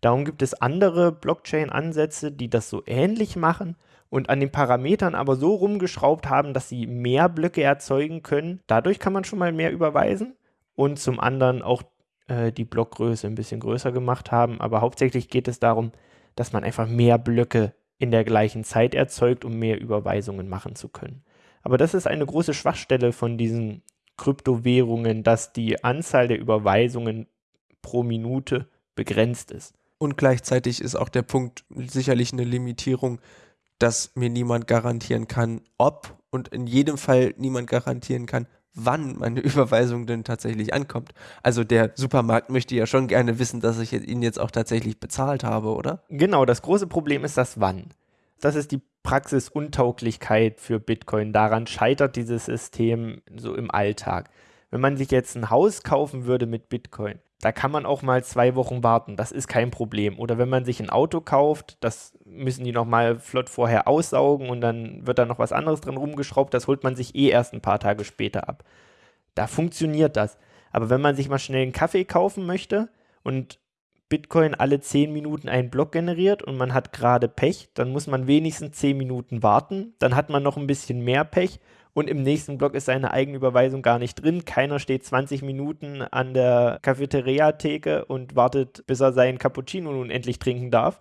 Darum gibt es andere Blockchain-Ansätze, die das so ähnlich machen und an den Parametern aber so rumgeschraubt haben, dass sie mehr Blöcke erzeugen können. Dadurch kann man schon mal mehr überweisen und zum anderen auch äh, die Blockgröße ein bisschen größer gemacht haben. Aber hauptsächlich geht es darum, dass man einfach mehr Blöcke in der gleichen Zeit erzeugt, um mehr Überweisungen machen zu können. Aber das ist eine große Schwachstelle von diesen Kryptowährungen, dass die Anzahl der Überweisungen pro Minute begrenzt ist. Und gleichzeitig ist auch der Punkt sicherlich eine Limitierung, dass mir niemand garantieren kann, ob und in jedem Fall niemand garantieren kann, wann meine Überweisung denn tatsächlich ankommt. Also der Supermarkt möchte ja schon gerne wissen, dass ich ihn jetzt auch tatsächlich bezahlt habe, oder? Genau, das große Problem ist das Wann. Das ist die Praxisuntauglichkeit für Bitcoin. Daran scheitert dieses System so im Alltag. Wenn man sich jetzt ein Haus kaufen würde mit Bitcoin, da kann man auch mal zwei Wochen warten. Das ist kein Problem. Oder wenn man sich ein Auto kauft, das müssen die nochmal flott vorher aussaugen und dann wird da noch was anderes dran rumgeschraubt. Das holt man sich eh erst ein paar Tage später ab. Da funktioniert das. Aber wenn man sich mal schnell einen Kaffee kaufen möchte und Bitcoin alle 10 Minuten einen Block generiert und man hat gerade Pech, dann muss man wenigstens 10 Minuten warten. Dann hat man noch ein bisschen mehr Pech und im nächsten Block ist seine Eigenüberweisung gar nicht drin. Keiner steht 20 Minuten an der Cafeteria-Theke und wartet, bis er seinen Cappuccino nun endlich trinken darf.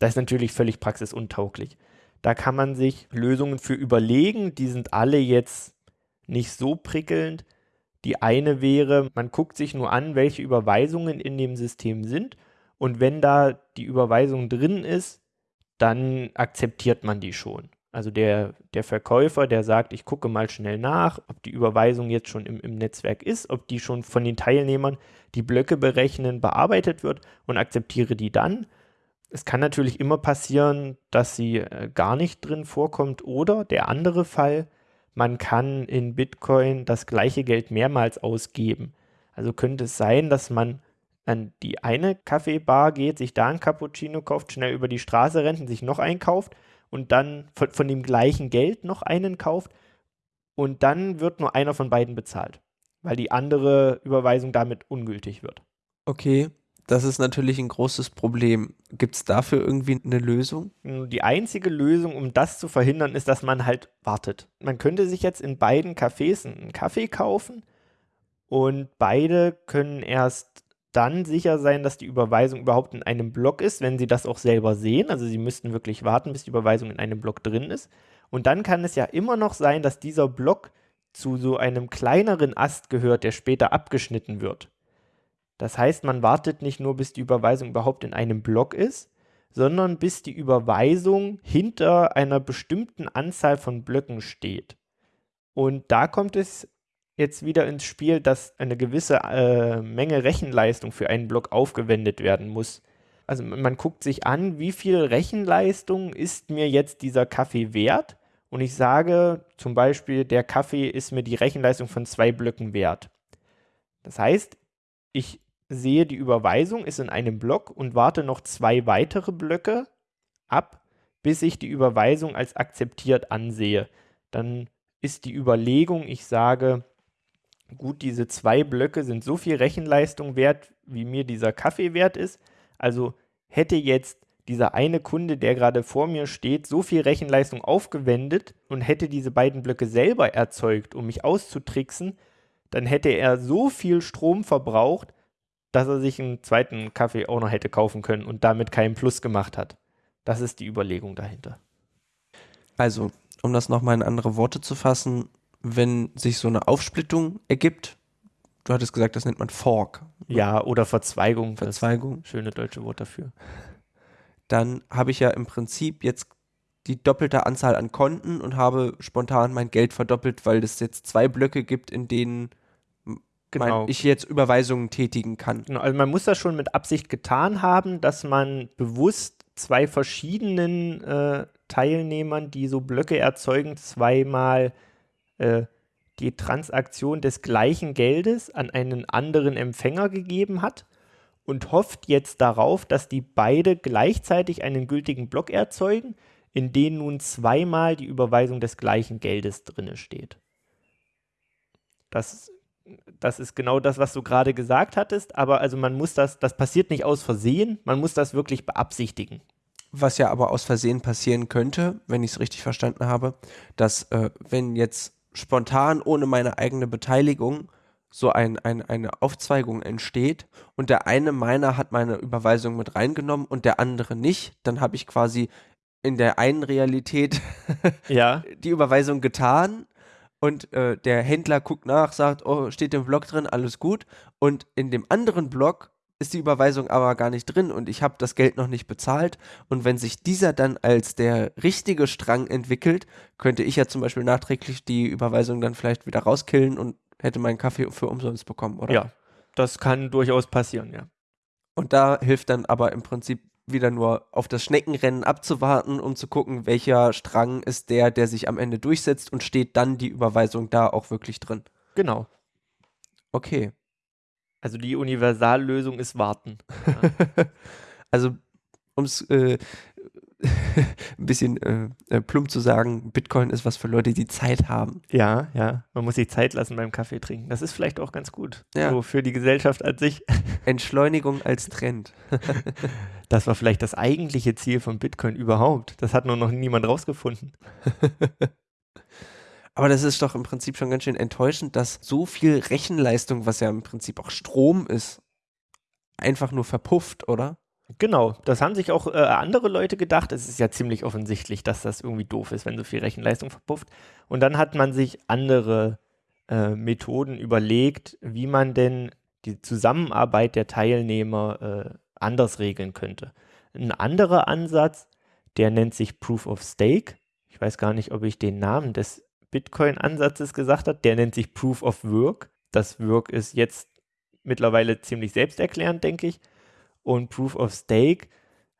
Das ist natürlich völlig praxisuntauglich. Da kann man sich Lösungen für überlegen, die sind alle jetzt nicht so prickelnd. Die eine wäre, man guckt sich nur an, welche Überweisungen in dem System sind und wenn da die Überweisung drin ist, dann akzeptiert man die schon. Also der, der Verkäufer, der sagt, ich gucke mal schnell nach, ob die Überweisung jetzt schon im, im Netzwerk ist, ob die schon von den Teilnehmern, die Blöcke berechnen, bearbeitet wird und akzeptiere die dann. Es kann natürlich immer passieren, dass sie äh, gar nicht drin vorkommt oder der andere Fall, man kann in Bitcoin das gleiche Geld mehrmals ausgeben. Also könnte es sein, dass man an die eine Kaffeebar geht, sich da ein Cappuccino kauft, schnell über die Straße rennt und sich noch einkauft und dann von, von dem gleichen Geld noch einen kauft und dann wird nur einer von beiden bezahlt, weil die andere Überweisung damit ungültig wird. Okay, das ist natürlich ein großes Problem. Gibt es dafür irgendwie eine Lösung? Die einzige Lösung, um das zu verhindern, ist, dass man halt wartet. Man könnte sich jetzt in beiden Cafés einen Kaffee kaufen und beide können erst dann sicher sein, dass die Überweisung überhaupt in einem Block ist, wenn sie das auch selber sehen. Also sie müssten wirklich warten, bis die Überweisung in einem Block drin ist. Und dann kann es ja immer noch sein, dass dieser Block zu so einem kleineren Ast gehört, der später abgeschnitten wird. Das heißt, man wartet nicht nur, bis die Überweisung überhaupt in einem Block ist, sondern bis die Überweisung hinter einer bestimmten Anzahl von Blöcken steht. Und da kommt es jetzt wieder ins Spiel, dass eine gewisse äh, Menge Rechenleistung für einen Block aufgewendet werden muss. Also man guckt sich an, wie viel Rechenleistung ist mir jetzt dieser Kaffee wert? Und ich sage zum Beispiel, der Kaffee ist mir die Rechenleistung von zwei Blöcken wert. Das heißt, ich sehe die Überweisung, ist in einem Block und warte noch zwei weitere Blöcke ab, bis ich die Überweisung als akzeptiert ansehe. Dann ist die Überlegung, ich sage, gut, diese zwei Blöcke sind so viel Rechenleistung wert, wie mir dieser Kaffee wert ist. Also hätte jetzt dieser eine Kunde, der gerade vor mir steht, so viel Rechenleistung aufgewendet und hätte diese beiden Blöcke selber erzeugt, um mich auszutricksen, dann hätte er so viel Strom verbraucht, dass er sich einen zweiten Kaffee auch noch hätte kaufen können und damit keinen Plus gemacht hat. Das ist die Überlegung dahinter. Also, um das nochmal in andere Worte zu fassen, wenn sich so eine Aufsplittung ergibt, du hattest gesagt, das nennt man Fork. Ja, oder Verzweigung. Verzweigung. Schöne deutsche Wort dafür. Dann habe ich ja im Prinzip jetzt die doppelte Anzahl an Konten und habe spontan mein Geld verdoppelt, weil es jetzt zwei Blöcke gibt, in denen genau. ich jetzt Überweisungen tätigen kann. Genau, also man muss das schon mit Absicht getan haben, dass man bewusst zwei verschiedenen äh, Teilnehmern, die so Blöcke erzeugen, zweimal äh, die Transaktion des gleichen Geldes an einen anderen Empfänger gegeben hat und hofft jetzt darauf, dass die beide gleichzeitig einen gültigen Block erzeugen, in dem nun zweimal die Überweisung des gleichen Geldes drinne steht. Das, das ist genau das, was du gerade gesagt hattest, aber also man muss das, das passiert nicht aus Versehen, man muss das wirklich beabsichtigen. Was ja aber aus Versehen passieren könnte, wenn ich es richtig verstanden habe, dass äh, wenn jetzt spontan ohne meine eigene Beteiligung so ein, ein, eine Aufzweigung entsteht und der eine meiner hat meine Überweisung mit reingenommen und der andere nicht, dann habe ich quasi in der einen Realität ja. die Überweisung getan und äh, der Händler guckt nach, sagt, oh, steht im Blog drin, alles gut. Und in dem anderen Blog ist die Überweisung aber gar nicht drin und ich habe das Geld noch nicht bezahlt. Und wenn sich dieser dann als der richtige Strang entwickelt, könnte ich ja zum Beispiel nachträglich die Überweisung dann vielleicht wieder rauskillen und hätte meinen Kaffee für umsonst bekommen, oder? Ja, das kann durchaus passieren, ja. Und da hilft dann aber im Prinzip wieder nur auf das Schneckenrennen abzuwarten, um zu gucken, welcher Strang ist der, der sich am Ende durchsetzt und steht dann die Überweisung da auch wirklich drin. Genau. Okay. Also die Universallösung ist warten. Also um es äh, ein bisschen äh, äh, plump zu sagen, Bitcoin ist was für Leute, die Zeit haben. Ja, ja. Man muss sich Zeit lassen beim Kaffee trinken. Das ist vielleicht auch ganz gut. Ja. So für die Gesellschaft an sich. Entschleunigung als Trend. das war vielleicht das eigentliche Ziel von Bitcoin überhaupt. Das hat nur noch niemand rausgefunden. Aber das ist doch im Prinzip schon ganz schön enttäuschend, dass so viel Rechenleistung, was ja im Prinzip auch Strom ist, einfach nur verpufft, oder? Genau, das haben sich auch äh, andere Leute gedacht. Es ist ja ziemlich offensichtlich, dass das irgendwie doof ist, wenn so viel Rechenleistung verpufft. Und dann hat man sich andere äh, Methoden überlegt, wie man denn die Zusammenarbeit der Teilnehmer äh, anders regeln könnte. Ein anderer Ansatz, der nennt sich Proof of Stake. Ich weiß gar nicht, ob ich den Namen des Bitcoin-Ansatzes gesagt habe. Der nennt sich Proof of Work. Das Work ist jetzt mittlerweile ziemlich selbsterklärend, denke ich. Und Proof of Stake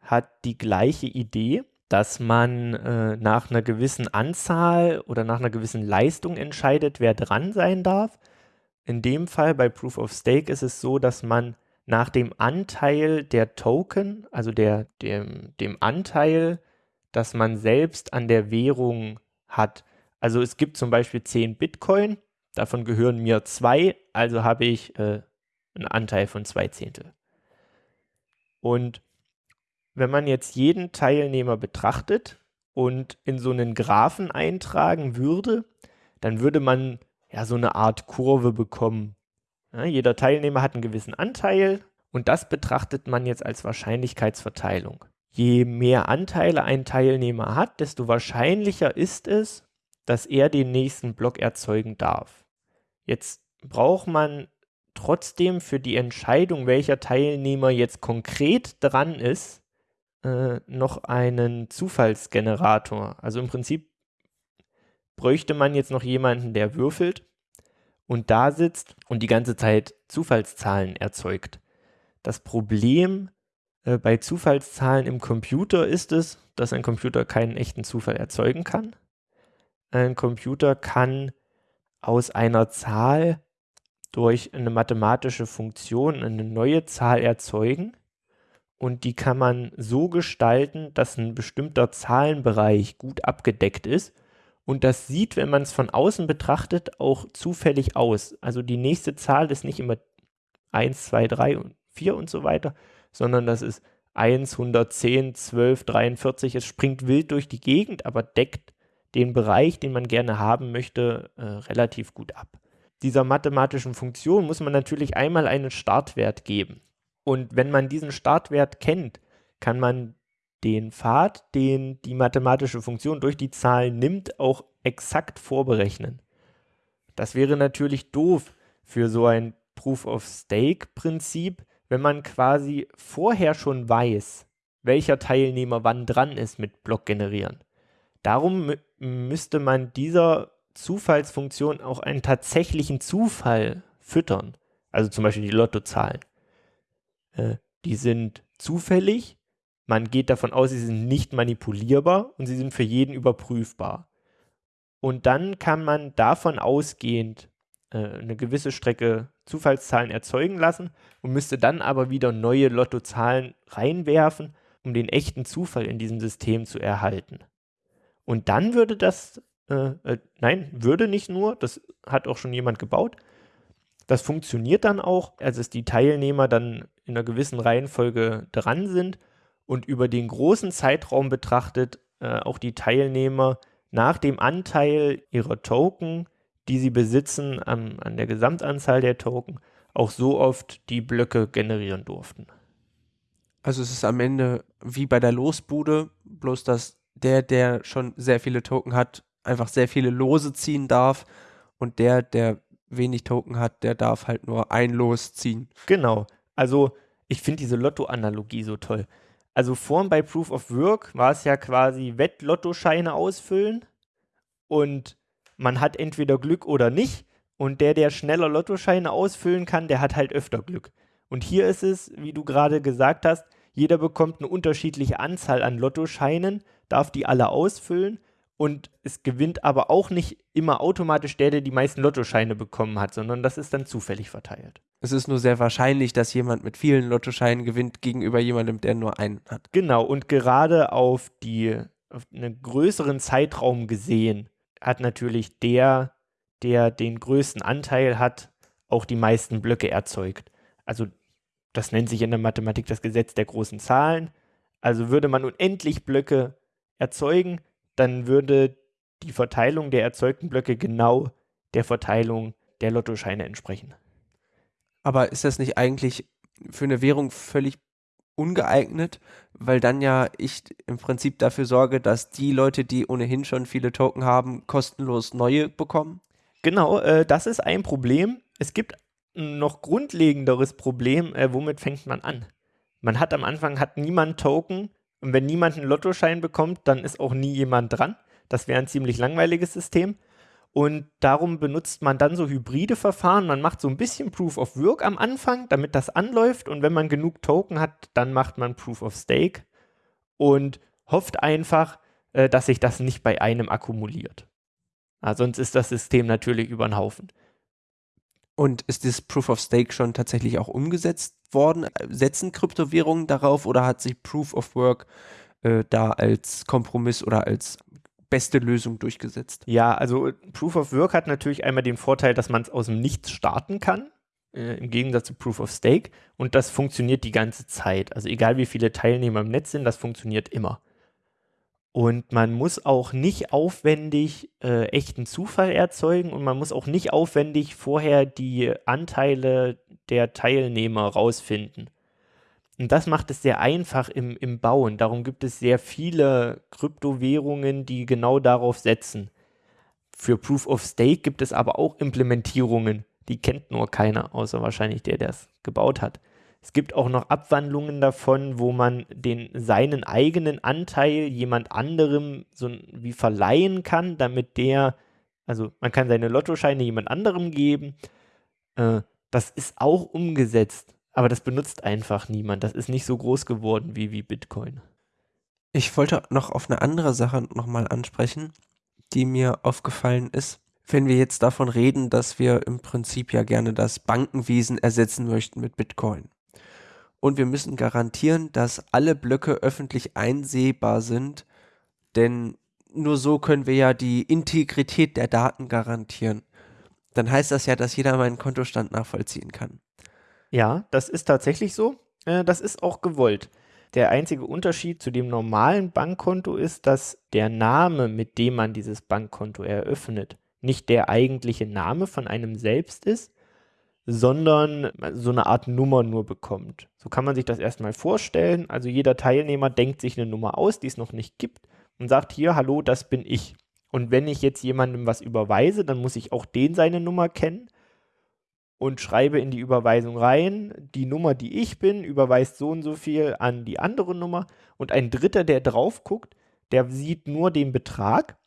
hat die gleiche Idee, dass man äh, nach einer gewissen Anzahl oder nach einer gewissen Leistung entscheidet, wer dran sein darf. In dem Fall bei Proof of Stake ist es so, dass man nach dem Anteil der Token, also der, dem, dem Anteil, dass man selbst an der Währung hat. Also es gibt zum Beispiel 10 Bitcoin, davon gehören mir zwei, also habe ich äh, einen Anteil von zwei Zehntel. Und wenn man jetzt jeden Teilnehmer betrachtet und in so einen Graphen eintragen würde, dann würde man ja so eine Art Kurve bekommen. Ja, jeder Teilnehmer hat einen gewissen Anteil und das betrachtet man jetzt als Wahrscheinlichkeitsverteilung. Je mehr Anteile ein Teilnehmer hat, desto wahrscheinlicher ist es, dass er den nächsten Block erzeugen darf. Jetzt braucht man trotzdem für die Entscheidung, welcher Teilnehmer jetzt konkret dran ist, äh, noch einen Zufallsgenerator. Also im Prinzip bräuchte man jetzt noch jemanden, der würfelt und da sitzt und die ganze Zeit Zufallszahlen erzeugt. Das Problem äh, bei Zufallszahlen im Computer ist es, dass ein Computer keinen echten Zufall erzeugen kann. Ein Computer kann aus einer Zahl durch eine mathematische Funktion eine neue Zahl erzeugen und die kann man so gestalten, dass ein bestimmter Zahlenbereich gut abgedeckt ist und das sieht, wenn man es von außen betrachtet, auch zufällig aus. Also die nächste Zahl ist nicht immer 1, 2, 3 und 4 und so weiter, sondern das ist 1, 110, 12, 43. Es springt wild durch die Gegend, aber deckt den Bereich, den man gerne haben möchte, äh, relativ gut ab. Dieser mathematischen Funktion muss man natürlich einmal einen Startwert geben. Und wenn man diesen Startwert kennt, kann man den Pfad, den die mathematische Funktion durch die Zahlen nimmt, auch exakt vorberechnen. Das wäre natürlich doof für so ein Proof-of-Stake-Prinzip, wenn man quasi vorher schon weiß, welcher Teilnehmer wann dran ist mit Block generieren. Darum müsste man dieser Zufallsfunktion auch einen tatsächlichen Zufall füttern. Also zum Beispiel die Lottozahlen. Äh, die sind zufällig, man geht davon aus, sie sind nicht manipulierbar und sie sind für jeden überprüfbar. Und dann kann man davon ausgehend äh, eine gewisse Strecke Zufallszahlen erzeugen lassen und müsste dann aber wieder neue Lottozahlen reinwerfen, um den echten Zufall in diesem System zu erhalten. Und dann würde das, äh, äh, nein, würde nicht nur, das hat auch schon jemand gebaut. Das funktioniert dann auch, als es die Teilnehmer dann in einer gewissen Reihenfolge dran sind und über den großen Zeitraum betrachtet äh, auch die Teilnehmer nach dem Anteil ihrer Token, die sie besitzen, an, an der Gesamtanzahl der Token, auch so oft die Blöcke generieren durften. Also es ist am Ende wie bei der Losbude, bloß dass der, der schon sehr viele Token hat, einfach sehr viele Lose ziehen darf und der, der wenig Token hat, der darf halt nur ein Los ziehen. Genau. Also ich finde diese Lotto-Analogie so toll. Also vorhin bei Proof of Work war es ja quasi Wett-Lottoscheine ausfüllen und man hat entweder Glück oder nicht und der, der schneller Lottoscheine ausfüllen kann, der hat halt öfter Glück. Und hier ist es, wie du gerade gesagt hast, jeder bekommt eine unterschiedliche Anzahl an Lottoscheinen darf die alle ausfüllen und es gewinnt aber auch nicht immer automatisch der, der die meisten Lottoscheine bekommen hat, sondern das ist dann zufällig verteilt. Es ist nur sehr wahrscheinlich, dass jemand mit vielen Lottoscheinen gewinnt gegenüber jemandem, der nur einen hat. Genau, und gerade auf, die, auf einen größeren Zeitraum gesehen hat natürlich der, der den größten Anteil hat, auch die meisten Blöcke erzeugt. Also das nennt sich in der Mathematik das Gesetz der großen Zahlen. Also würde man unendlich Blöcke erzeugen, dann würde die Verteilung der erzeugten Blöcke genau der Verteilung der Lottoscheine entsprechen. Aber ist das nicht eigentlich für eine Währung völlig ungeeignet, weil dann ja ich im Prinzip dafür sorge, dass die Leute, die ohnehin schon viele Token haben, kostenlos neue bekommen? Genau, äh, das ist ein Problem. Es gibt ein noch grundlegenderes Problem. Äh, womit fängt man an? Man hat am Anfang hat niemand Token und wenn niemand einen Lottoschein bekommt, dann ist auch nie jemand dran. Das wäre ein ziemlich langweiliges System. Und darum benutzt man dann so hybride Verfahren. Man macht so ein bisschen Proof of Work am Anfang, damit das anläuft. Und wenn man genug Token hat, dann macht man Proof of Stake und hofft einfach, äh, dass sich das nicht bei einem akkumuliert. Sonst ist das System natürlich über den Haufen. Und ist das Proof of Stake schon tatsächlich auch umgesetzt worden? Setzen Kryptowährungen darauf oder hat sich Proof of Work äh, da als Kompromiss oder als beste Lösung durchgesetzt? Ja, also Proof of Work hat natürlich einmal den Vorteil, dass man es aus dem Nichts starten kann, äh, im Gegensatz zu Proof of Stake. Und das funktioniert die ganze Zeit. Also egal wie viele Teilnehmer im Netz sind, das funktioniert immer. Und man muss auch nicht aufwendig äh, echten Zufall erzeugen und man muss auch nicht aufwendig vorher die Anteile der Teilnehmer rausfinden. Und das macht es sehr einfach im, im Bauen. Darum gibt es sehr viele Kryptowährungen, die genau darauf setzen. Für Proof of Stake gibt es aber auch Implementierungen, die kennt nur keiner, außer wahrscheinlich der, der es gebaut hat. Es gibt auch noch Abwandlungen davon, wo man den seinen eigenen Anteil jemand anderem so wie verleihen kann, damit der, also man kann seine Lottoscheine jemand anderem geben. Äh, das ist auch umgesetzt, aber das benutzt einfach niemand. Das ist nicht so groß geworden wie, wie Bitcoin. Ich wollte noch auf eine andere Sache nochmal ansprechen, die mir aufgefallen ist. Wenn wir jetzt davon reden, dass wir im Prinzip ja gerne das Bankenwesen ersetzen möchten mit Bitcoin und wir müssen garantieren, dass alle Blöcke öffentlich einsehbar sind, denn nur so können wir ja die Integrität der Daten garantieren. Dann heißt das ja, dass jeder meinen Kontostand nachvollziehen kann. Ja, das ist tatsächlich so. Äh, das ist auch gewollt. Der einzige Unterschied zu dem normalen Bankkonto ist, dass der Name, mit dem man dieses Bankkonto eröffnet, nicht der eigentliche Name von einem selbst ist, sondern so eine Art Nummer nur bekommt. So kann man sich das erstmal vorstellen. Also jeder Teilnehmer denkt sich eine Nummer aus, die es noch nicht gibt und sagt hier, hallo, das bin ich. Und wenn ich jetzt jemandem was überweise, dann muss ich auch den seine Nummer kennen und schreibe in die Überweisung rein, die Nummer, die ich bin, überweist so und so viel an die andere Nummer und ein Dritter, der drauf guckt, der sieht nur den Betrag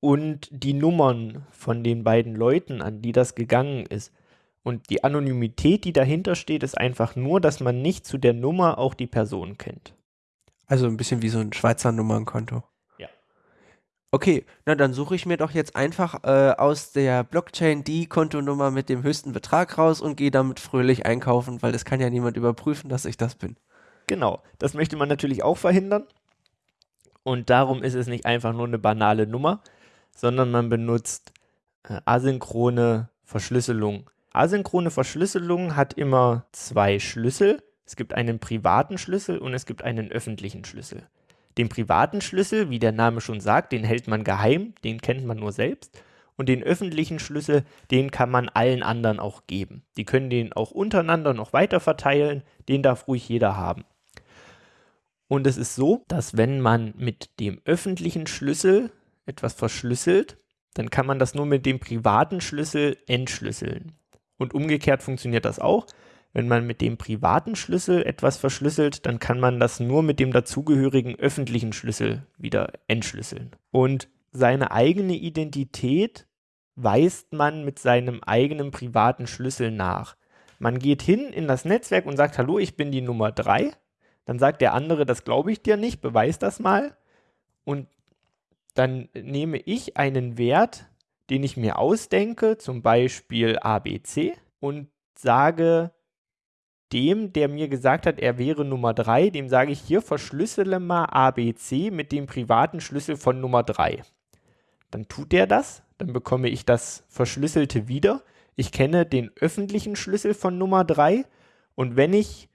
und die Nummern von den beiden Leuten, an die das gegangen ist. Und die Anonymität, die dahinter steht, ist einfach nur, dass man nicht zu der Nummer auch die Person kennt. Also ein bisschen wie so ein Schweizer Nummernkonto. Okay, na dann suche ich mir doch jetzt einfach äh, aus der Blockchain die Kontonummer mit dem höchsten Betrag raus und gehe damit fröhlich einkaufen, weil es kann ja niemand überprüfen, dass ich das bin. Genau, das möchte man natürlich auch verhindern. Und darum ist es nicht einfach nur eine banale Nummer, sondern man benutzt äh, asynchrone Verschlüsselung. Asynchrone Verschlüsselung hat immer zwei Schlüssel. Es gibt einen privaten Schlüssel und es gibt einen öffentlichen Schlüssel. Den privaten Schlüssel, wie der Name schon sagt, den hält man geheim, den kennt man nur selbst. Und den öffentlichen Schlüssel, den kann man allen anderen auch geben. Die können den auch untereinander noch weiter verteilen, den darf ruhig jeder haben. Und es ist so, dass wenn man mit dem öffentlichen Schlüssel etwas verschlüsselt, dann kann man das nur mit dem privaten Schlüssel entschlüsseln. Und umgekehrt funktioniert das auch. Wenn man mit dem privaten Schlüssel etwas verschlüsselt, dann kann man das nur mit dem dazugehörigen öffentlichen Schlüssel wieder entschlüsseln. Und seine eigene Identität weist man mit seinem eigenen privaten Schlüssel nach. Man geht hin in das Netzwerk und sagt, hallo, ich bin die Nummer 3. Dann sagt der andere, das glaube ich dir nicht, beweis das mal. Und dann nehme ich einen Wert, den ich mir ausdenke, zum Beispiel ABC, und sage, dem, der mir gesagt hat, er wäre Nummer 3, dem sage ich hier, verschlüssele mal ABC mit dem privaten Schlüssel von Nummer 3. Dann tut er das, dann bekomme ich das Verschlüsselte wieder. Ich kenne den öffentlichen Schlüssel von Nummer 3 und wenn ich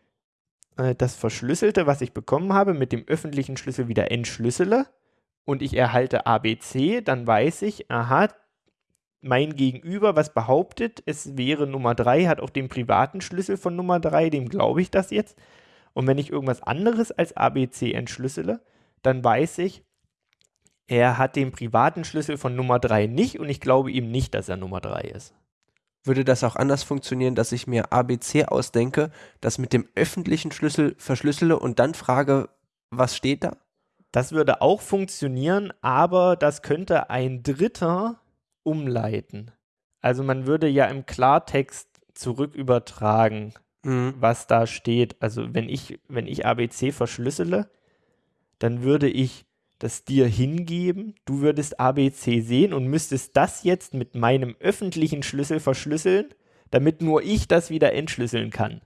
äh, das Verschlüsselte, was ich bekommen habe, mit dem öffentlichen Schlüssel wieder entschlüssele und ich erhalte ABC, dann weiß ich, aha, mein Gegenüber, was behauptet, es wäre Nummer 3, hat auch den privaten Schlüssel von Nummer 3, dem glaube ich das jetzt. Und wenn ich irgendwas anderes als ABC entschlüssele, dann weiß ich, er hat den privaten Schlüssel von Nummer 3 nicht und ich glaube ihm nicht, dass er Nummer 3 ist. Würde das auch anders funktionieren, dass ich mir ABC ausdenke, das mit dem öffentlichen Schlüssel verschlüssele und dann frage, was steht da? Das würde auch funktionieren, aber das könnte ein Dritter umleiten. Also man würde ja im Klartext zurück übertragen, mhm. was da steht. Also wenn ich, wenn ich ABC verschlüssele, dann würde ich das dir hingeben, du würdest ABC sehen und müsstest das jetzt mit meinem öffentlichen Schlüssel verschlüsseln, damit nur ich das wieder entschlüsseln kann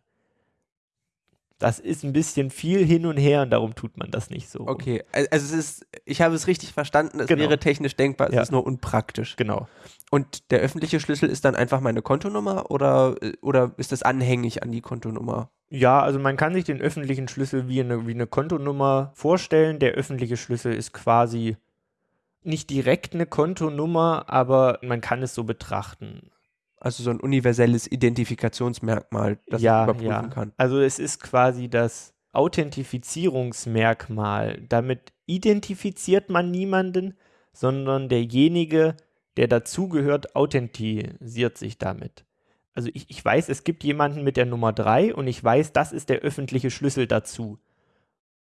das ist ein bisschen viel hin und her und darum tut man das nicht so. Okay, also es ist, ich habe es richtig verstanden, es genau. wäre technisch denkbar, es ja. ist nur unpraktisch. Genau. Und der öffentliche Schlüssel ist dann einfach meine Kontonummer oder, oder ist das anhängig an die Kontonummer? Ja, also man kann sich den öffentlichen Schlüssel wie eine, wie eine Kontonummer vorstellen. Der öffentliche Schlüssel ist quasi nicht direkt eine Kontonummer, aber man kann es so betrachten. Also so ein universelles Identifikationsmerkmal, das ja, ich überprüfen ja. kann. Also es ist quasi das Authentifizierungsmerkmal. Damit identifiziert man niemanden, sondern derjenige, der dazugehört, authentisiert sich damit. Also ich, ich weiß, es gibt jemanden mit der Nummer 3 und ich weiß, das ist der öffentliche Schlüssel dazu.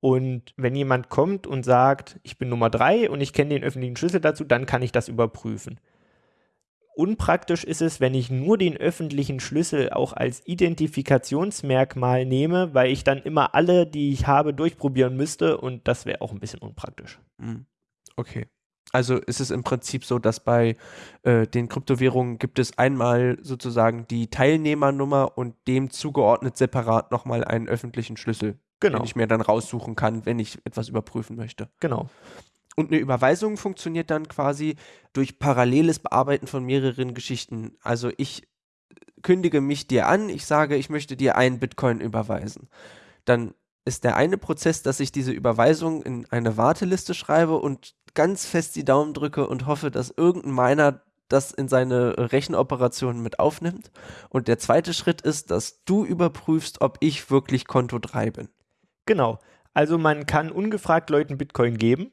Und wenn jemand kommt und sagt, ich bin Nummer 3 und ich kenne den öffentlichen Schlüssel dazu, dann kann ich das überprüfen. Unpraktisch ist es, wenn ich nur den öffentlichen Schlüssel auch als Identifikationsmerkmal nehme, weil ich dann immer alle, die ich habe, durchprobieren müsste und das wäre auch ein bisschen unpraktisch. Hm. Okay. Also ist es im Prinzip so, dass bei äh, den Kryptowährungen gibt es einmal sozusagen die Teilnehmernummer und dem zugeordnet separat nochmal einen öffentlichen Schlüssel, genau. den ich mir dann raussuchen kann, wenn ich etwas überprüfen möchte. Genau. Und eine Überweisung funktioniert dann quasi durch paralleles Bearbeiten von mehreren Geschichten. Also ich kündige mich dir an, ich sage, ich möchte dir einen Bitcoin überweisen. Dann ist der eine Prozess, dass ich diese Überweisung in eine Warteliste schreibe und ganz fest die Daumen drücke und hoffe, dass irgendein Miner das in seine Rechenoperationen mit aufnimmt. Und der zweite Schritt ist, dass du überprüfst, ob ich wirklich Konto 3 bin. Genau. Also man kann ungefragt Leuten Bitcoin geben.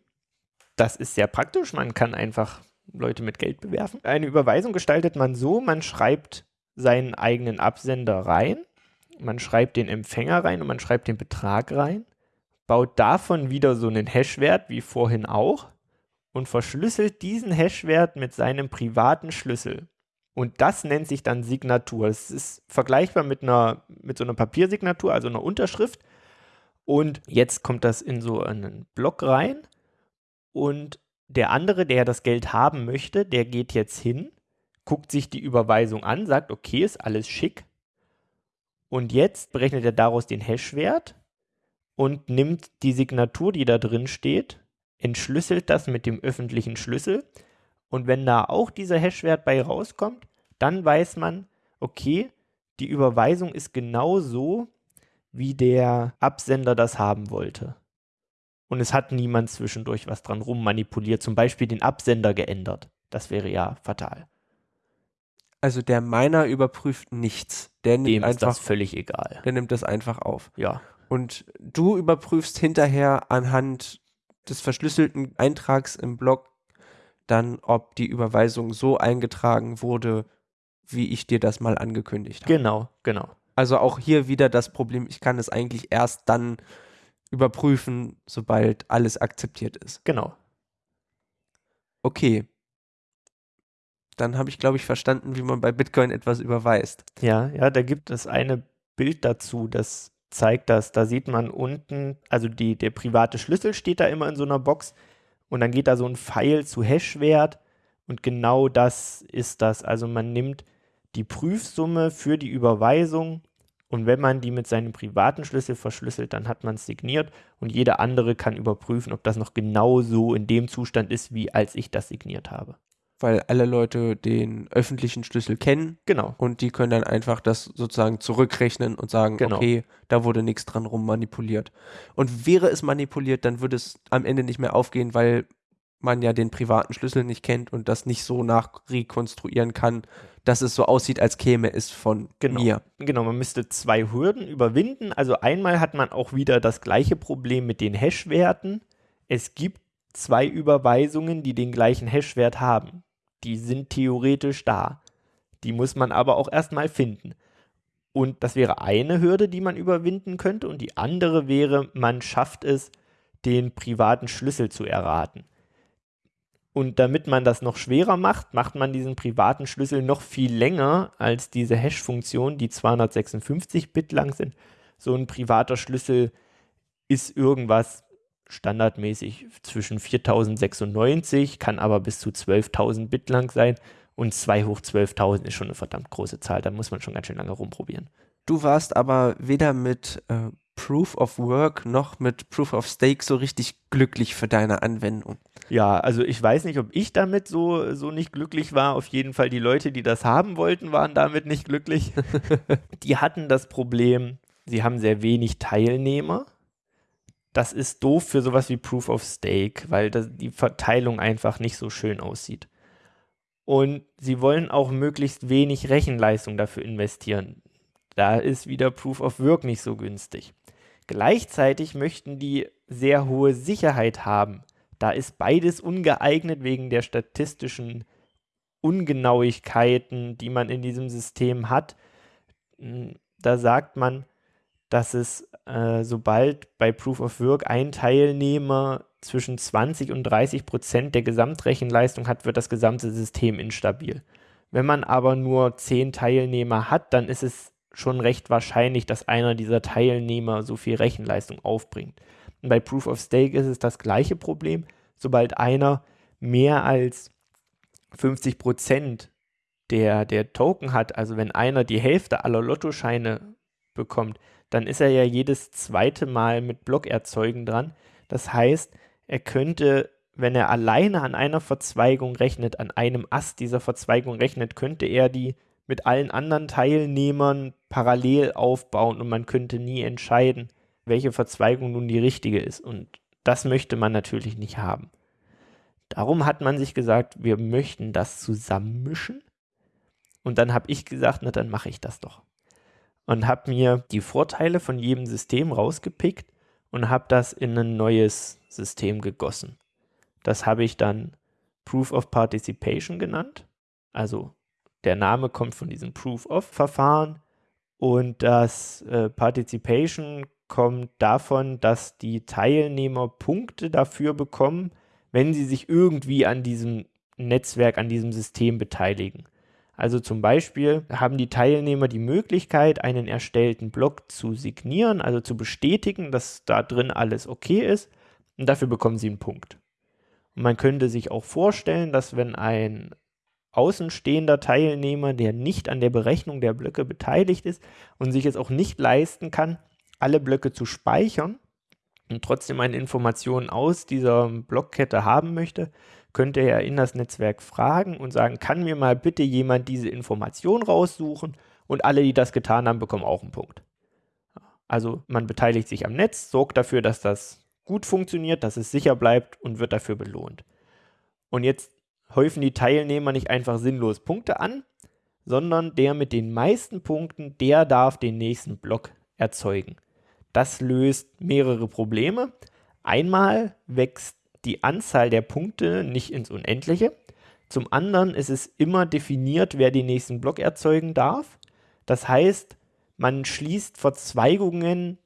Das ist sehr praktisch. Man kann einfach Leute mit Geld bewerfen. Eine Überweisung gestaltet man so, man schreibt seinen eigenen Absender rein, man schreibt den Empfänger rein und man schreibt den Betrag rein, baut davon wieder so einen Hashwert, wie vorhin auch, und verschlüsselt diesen Hashwert mit seinem privaten Schlüssel. Und das nennt sich dann Signatur. Es ist vergleichbar mit einer, mit so einer Papiersignatur, also einer Unterschrift. Und jetzt kommt das in so einen Block rein. Und der andere, der das Geld haben möchte, der geht jetzt hin, guckt sich die Überweisung an, sagt, okay, ist alles schick. Und jetzt berechnet er daraus den Hashwert und nimmt die Signatur, die da drin steht, entschlüsselt das mit dem öffentlichen Schlüssel und wenn da auch dieser Hashwert bei rauskommt, dann weiß man, okay, die Überweisung ist genau so, wie der Absender das haben wollte. Und es hat niemand zwischendurch was dran rummanipuliert, zum Beispiel den Absender geändert. Das wäre ja fatal. Also der Miner überprüft nichts. Der nimmt Dem einfach, ist das völlig egal. Der nimmt das einfach auf. Ja. Und du überprüfst hinterher anhand des verschlüsselten Eintrags im Blog dann, ob die Überweisung so eingetragen wurde, wie ich dir das mal angekündigt habe. Genau, genau. Also auch hier wieder das Problem, ich kann es eigentlich erst dann überprüfen, sobald alles akzeptiert ist. Genau. Okay. Dann habe ich, glaube ich, verstanden, wie man bei Bitcoin etwas überweist. Ja, ja, da gibt es eine Bild dazu, das zeigt das. Da sieht man unten, also die, der private Schlüssel steht da immer in so einer Box und dann geht da so ein Pfeil zu Hashwert und genau das ist das. Also man nimmt die Prüfsumme für die Überweisung und wenn man die mit seinem privaten Schlüssel verschlüsselt, dann hat man es signiert und jeder andere kann überprüfen, ob das noch genau so in dem Zustand ist, wie als ich das signiert habe weil alle Leute den öffentlichen Schlüssel kennen. Genau. Und die können dann einfach das sozusagen zurückrechnen und sagen, genau. okay, da wurde nichts dran rum manipuliert. Und wäre es manipuliert, dann würde es am Ende nicht mehr aufgehen, weil man ja den privaten Schlüssel nicht kennt und das nicht so nachrekonstruieren kann, dass es so aussieht, als käme es von genau. mir. Genau, man müsste zwei Hürden überwinden. Also einmal hat man auch wieder das gleiche Problem mit den Hash-Werten. Es gibt zwei Überweisungen, die den gleichen Hashwert haben die sind theoretisch da. Die muss man aber auch erstmal finden. Und das wäre eine Hürde, die man überwinden könnte. Und die andere wäre, man schafft es, den privaten Schlüssel zu erraten. Und damit man das noch schwerer macht, macht man diesen privaten Schlüssel noch viel länger als diese Hash-Funktion, die 256 Bit lang sind. So ein privater Schlüssel ist irgendwas standardmäßig zwischen 4096, kann aber bis zu 12.000 Bit lang sein und 2 hoch 12.000 ist schon eine verdammt große Zahl, da muss man schon ganz schön lange rumprobieren. Du warst aber weder mit äh, Proof of Work noch mit Proof of Stake so richtig glücklich für deine Anwendung. Ja, also ich weiß nicht, ob ich damit so, so nicht glücklich war. Auf jeden Fall die Leute, die das haben wollten, waren damit nicht glücklich. die hatten das Problem, sie haben sehr wenig Teilnehmer das ist doof für sowas wie Proof of Stake, weil das, die Verteilung einfach nicht so schön aussieht. Und sie wollen auch möglichst wenig Rechenleistung dafür investieren. Da ist wieder Proof of Work nicht so günstig. Gleichzeitig möchten die sehr hohe Sicherheit haben. Da ist beides ungeeignet wegen der statistischen Ungenauigkeiten, die man in diesem System hat. Hm, da sagt man, dass es, äh, sobald bei Proof of Work ein Teilnehmer zwischen 20 und 30 Prozent der Gesamtrechenleistung hat, wird das gesamte System instabil. Wenn man aber nur 10 Teilnehmer hat, dann ist es schon recht wahrscheinlich, dass einer dieser Teilnehmer so viel Rechenleistung aufbringt. Und bei Proof of Stake ist es das gleiche Problem. Sobald einer mehr als 50 Prozent der, der Token hat, also wenn einer die Hälfte aller Lottoscheine bekommt, dann ist er ja jedes zweite Mal mit Blockerzeugen dran. Das heißt, er könnte, wenn er alleine an einer Verzweigung rechnet, an einem Ast dieser Verzweigung rechnet, könnte er die mit allen anderen Teilnehmern parallel aufbauen und man könnte nie entscheiden, welche Verzweigung nun die richtige ist. Und das möchte man natürlich nicht haben. Darum hat man sich gesagt, wir möchten das zusammenmischen. Und dann habe ich gesagt, na dann mache ich das doch. Und habe mir die Vorteile von jedem System rausgepickt und habe das in ein neues System gegossen. Das habe ich dann Proof of Participation genannt. Also der Name kommt von diesem Proof of Verfahren und das äh, Participation kommt davon, dass die Teilnehmer Punkte dafür bekommen, wenn sie sich irgendwie an diesem Netzwerk, an diesem System beteiligen. Also zum Beispiel haben die Teilnehmer die Möglichkeit, einen erstellten Block zu signieren, also zu bestätigen, dass da drin alles okay ist und dafür bekommen sie einen Punkt. Und man könnte sich auch vorstellen, dass wenn ein außenstehender Teilnehmer, der nicht an der Berechnung der Blöcke beteiligt ist und sich es auch nicht leisten kann, alle Blöcke zu speichern und trotzdem eine Information aus dieser Blockkette haben möchte, könnte er in das Netzwerk fragen und sagen, kann mir mal bitte jemand diese Information raussuchen und alle, die das getan haben, bekommen auch einen Punkt. Also man beteiligt sich am Netz, sorgt dafür, dass das gut funktioniert, dass es sicher bleibt und wird dafür belohnt. Und jetzt häufen die Teilnehmer nicht einfach sinnlos Punkte an, sondern der mit den meisten Punkten, der darf den nächsten Block erzeugen. Das löst mehrere Probleme. Einmal wächst die Anzahl der Punkte nicht ins Unendliche. Zum anderen ist es immer definiert, wer den nächsten Block erzeugen darf. Das heißt, man schließt Verzweigungen,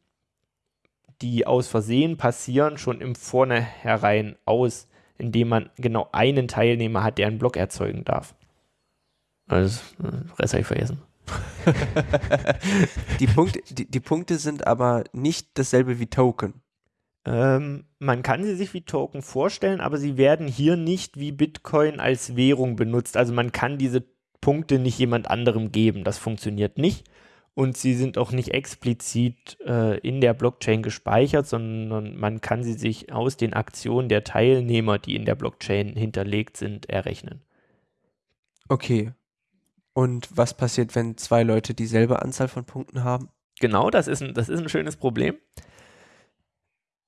die aus Versehen passieren, schon im Vornherein aus, indem man genau einen Teilnehmer hat, der einen Block erzeugen darf. Also, das habe ich vergessen. die, Punkte, die, die Punkte sind aber nicht dasselbe wie Token. Ähm, man kann sie sich wie Token vorstellen, aber sie werden hier nicht wie Bitcoin als Währung benutzt. Also man kann diese Punkte nicht jemand anderem geben. Das funktioniert nicht. Und sie sind auch nicht explizit äh, in der Blockchain gespeichert, sondern man kann sie sich aus den Aktionen der Teilnehmer, die in der Blockchain hinterlegt sind, errechnen. Okay. Und was passiert, wenn zwei Leute dieselbe Anzahl von Punkten haben? Genau, das ist ein, das ist ein schönes Problem.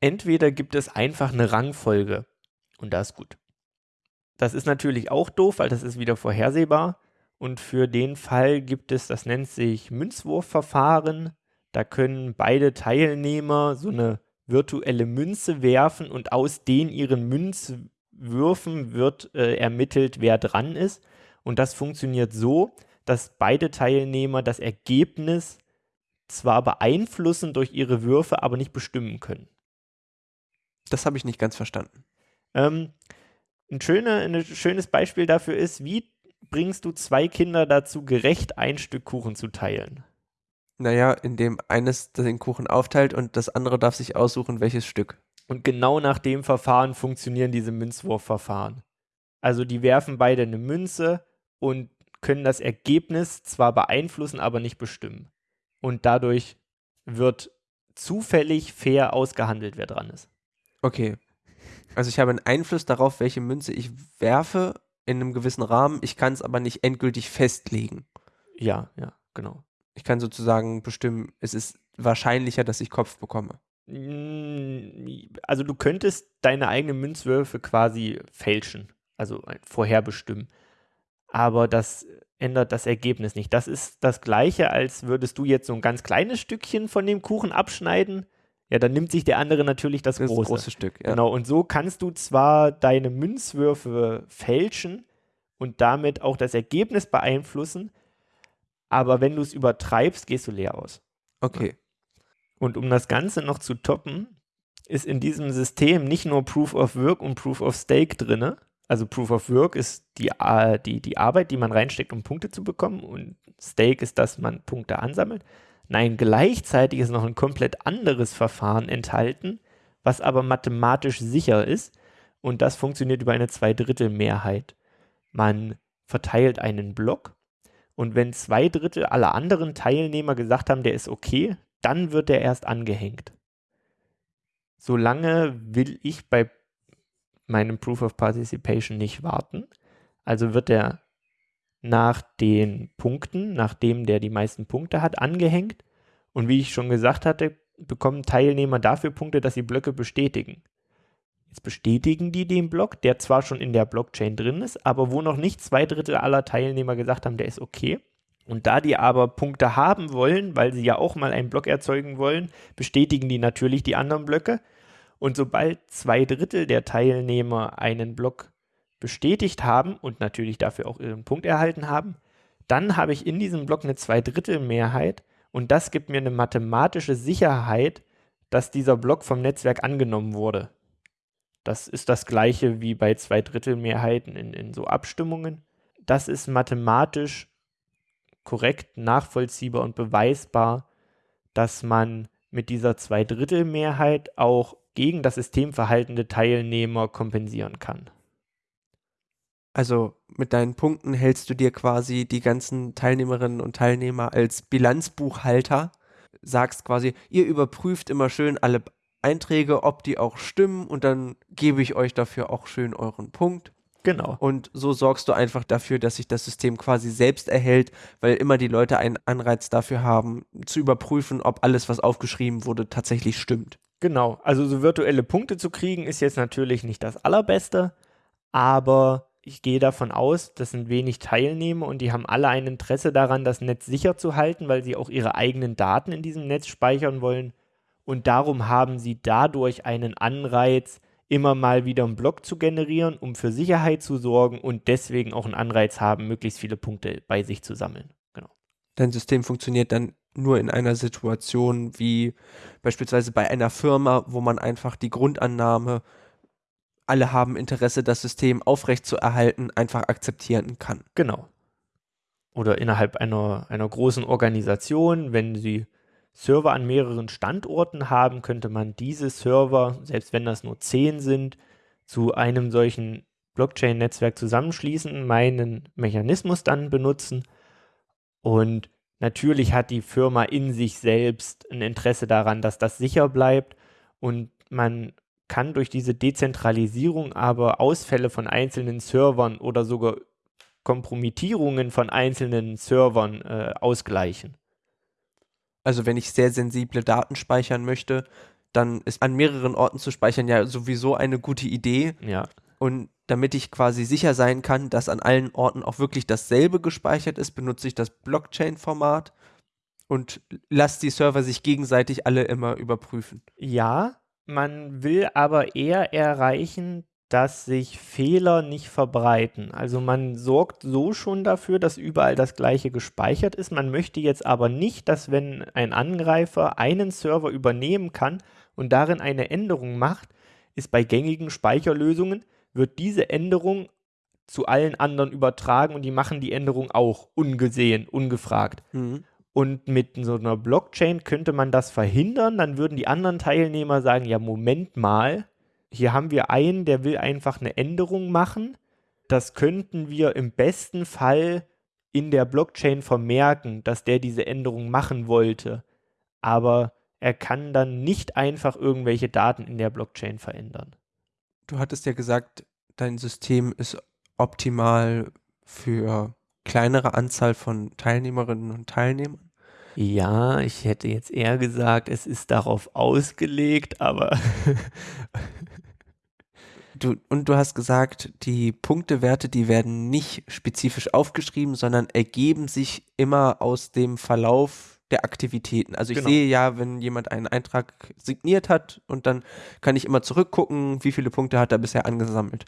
Entweder gibt es einfach eine Rangfolge und das ist gut. Das ist natürlich auch doof, weil das ist wieder vorhersehbar. Und für den Fall gibt es, das nennt sich Münzwurfverfahren. Da können beide Teilnehmer so eine virtuelle Münze werfen und aus den ihren Münzwürfen wird äh, ermittelt, wer dran ist. Und das funktioniert so, dass beide Teilnehmer das Ergebnis zwar beeinflussen durch ihre Würfe, aber nicht bestimmen können. Das habe ich nicht ganz verstanden. Ähm, ein, schöner, ein schönes Beispiel dafür ist, wie bringst du zwei Kinder dazu, gerecht ein Stück Kuchen zu teilen? Naja, indem eines den Kuchen aufteilt und das andere darf sich aussuchen, welches Stück. Und genau nach dem Verfahren funktionieren diese Münzwurfverfahren. Also die werfen beide eine Münze und können das Ergebnis zwar beeinflussen, aber nicht bestimmen. Und dadurch wird zufällig fair ausgehandelt, wer dran ist. Okay. Also ich habe einen Einfluss darauf, welche Münze ich werfe in einem gewissen Rahmen. Ich kann es aber nicht endgültig festlegen. Ja, ja, genau. Ich kann sozusagen bestimmen, es ist wahrscheinlicher, dass ich Kopf bekomme. Mm, also du könntest deine eigenen Münzwürfe quasi fälschen, also vorherbestimmen aber das ändert das Ergebnis nicht. Das ist das gleiche, als würdest du jetzt so ein ganz kleines Stückchen von dem Kuchen abschneiden. Ja, dann nimmt sich der andere natürlich das, das große. große Stück. Ja. Genau, und so kannst du zwar deine Münzwürfe fälschen und damit auch das Ergebnis beeinflussen, aber wenn du es übertreibst, gehst du leer aus. Okay. Und um das Ganze noch zu toppen, ist in diesem System nicht nur Proof of Work und Proof of Stake drinne, also Proof of Work ist die, äh, die, die Arbeit, die man reinsteckt, um Punkte zu bekommen. Und Stake ist, dass man Punkte ansammelt. Nein, gleichzeitig ist noch ein komplett anderes Verfahren enthalten, was aber mathematisch sicher ist. Und das funktioniert über eine Zweidrittelmehrheit. Man verteilt einen Block und wenn zwei Drittel aller anderen Teilnehmer gesagt haben, der ist okay, dann wird er erst angehängt. Solange will ich bei meinem Proof of Participation nicht warten. Also wird er nach den Punkten, nachdem der die meisten Punkte hat, angehängt. Und wie ich schon gesagt hatte, bekommen Teilnehmer dafür Punkte, dass sie Blöcke bestätigen. Jetzt bestätigen die den Block, der zwar schon in der Blockchain drin ist, aber wo noch nicht zwei Drittel aller Teilnehmer gesagt haben, der ist okay. Und da die aber Punkte haben wollen, weil sie ja auch mal einen Block erzeugen wollen, bestätigen die natürlich die anderen Blöcke. Und sobald zwei Drittel der Teilnehmer einen Block bestätigt haben und natürlich dafür auch ihren Punkt erhalten haben, dann habe ich in diesem Block eine Zweidrittelmehrheit und das gibt mir eine mathematische Sicherheit, dass dieser Block vom Netzwerk angenommen wurde. Das ist das gleiche wie bei Zweidrittelmehrheiten in, in so Abstimmungen. Das ist mathematisch korrekt, nachvollziehbar und beweisbar, dass man mit dieser Zweidrittelmehrheit auch gegen das System verhaltende Teilnehmer kompensieren kann. Also mit deinen Punkten hältst du dir quasi die ganzen Teilnehmerinnen und Teilnehmer als Bilanzbuchhalter, sagst quasi, ihr überprüft immer schön alle Einträge, ob die auch stimmen und dann gebe ich euch dafür auch schön euren Punkt. Genau. Und so sorgst du einfach dafür, dass sich das System quasi selbst erhält, weil immer die Leute einen Anreiz dafür haben, zu überprüfen, ob alles, was aufgeschrieben wurde, tatsächlich stimmt. Genau. Also so virtuelle Punkte zu kriegen, ist jetzt natürlich nicht das Allerbeste, aber ich gehe davon aus, das sind wenig Teilnehmer und die haben alle ein Interesse daran, das Netz sicher zu halten, weil sie auch ihre eigenen Daten in diesem Netz speichern wollen. Und darum haben sie dadurch einen Anreiz, immer mal wieder einen Block zu generieren, um für Sicherheit zu sorgen und deswegen auch einen Anreiz haben, möglichst viele Punkte bei sich zu sammeln. Genau. Dein System funktioniert dann nur in einer Situation wie beispielsweise bei einer Firma, wo man einfach die Grundannahme, alle haben Interesse, das System aufrechtzuerhalten, einfach akzeptieren kann. Genau. Oder innerhalb einer, einer großen Organisation, wenn sie Server an mehreren Standorten haben, könnte man diese Server, selbst wenn das nur zehn sind, zu einem solchen Blockchain-Netzwerk zusammenschließen, meinen Mechanismus dann benutzen. Und natürlich hat die Firma in sich selbst ein Interesse daran, dass das sicher bleibt. Und man kann durch diese Dezentralisierung aber Ausfälle von einzelnen Servern oder sogar Kompromittierungen von einzelnen Servern äh, ausgleichen. Also wenn ich sehr sensible Daten speichern möchte, dann ist an mehreren Orten zu speichern ja sowieso eine gute Idee. Ja. Und damit ich quasi sicher sein kann, dass an allen Orten auch wirklich dasselbe gespeichert ist, benutze ich das Blockchain-Format und lasse die Server sich gegenseitig alle immer überprüfen. Ja, man will aber eher erreichen, dass sich Fehler nicht verbreiten. Also man sorgt so schon dafür, dass überall das gleiche gespeichert ist. Man möchte jetzt aber nicht, dass wenn ein Angreifer einen Server übernehmen kann und darin eine Änderung macht, ist bei gängigen Speicherlösungen, wird diese Änderung zu allen anderen übertragen und die machen die Änderung auch ungesehen, ungefragt. Mhm. Und mit so einer Blockchain könnte man das verhindern, dann würden die anderen Teilnehmer sagen, ja, Moment mal, hier haben wir einen, der will einfach eine Änderung machen. Das könnten wir im besten Fall in der Blockchain vermerken, dass der diese Änderung machen wollte. Aber er kann dann nicht einfach irgendwelche Daten in der Blockchain verändern. Du hattest ja gesagt, dein System ist optimal für kleinere Anzahl von Teilnehmerinnen und Teilnehmern. Ja, ich hätte jetzt eher gesagt, es ist darauf ausgelegt, aber Du, und du hast gesagt, die Punktewerte, die werden nicht spezifisch aufgeschrieben, sondern ergeben sich immer aus dem Verlauf der Aktivitäten. Also ich genau. sehe ja, wenn jemand einen Eintrag signiert hat und dann kann ich immer zurückgucken, wie viele Punkte hat er bisher angesammelt.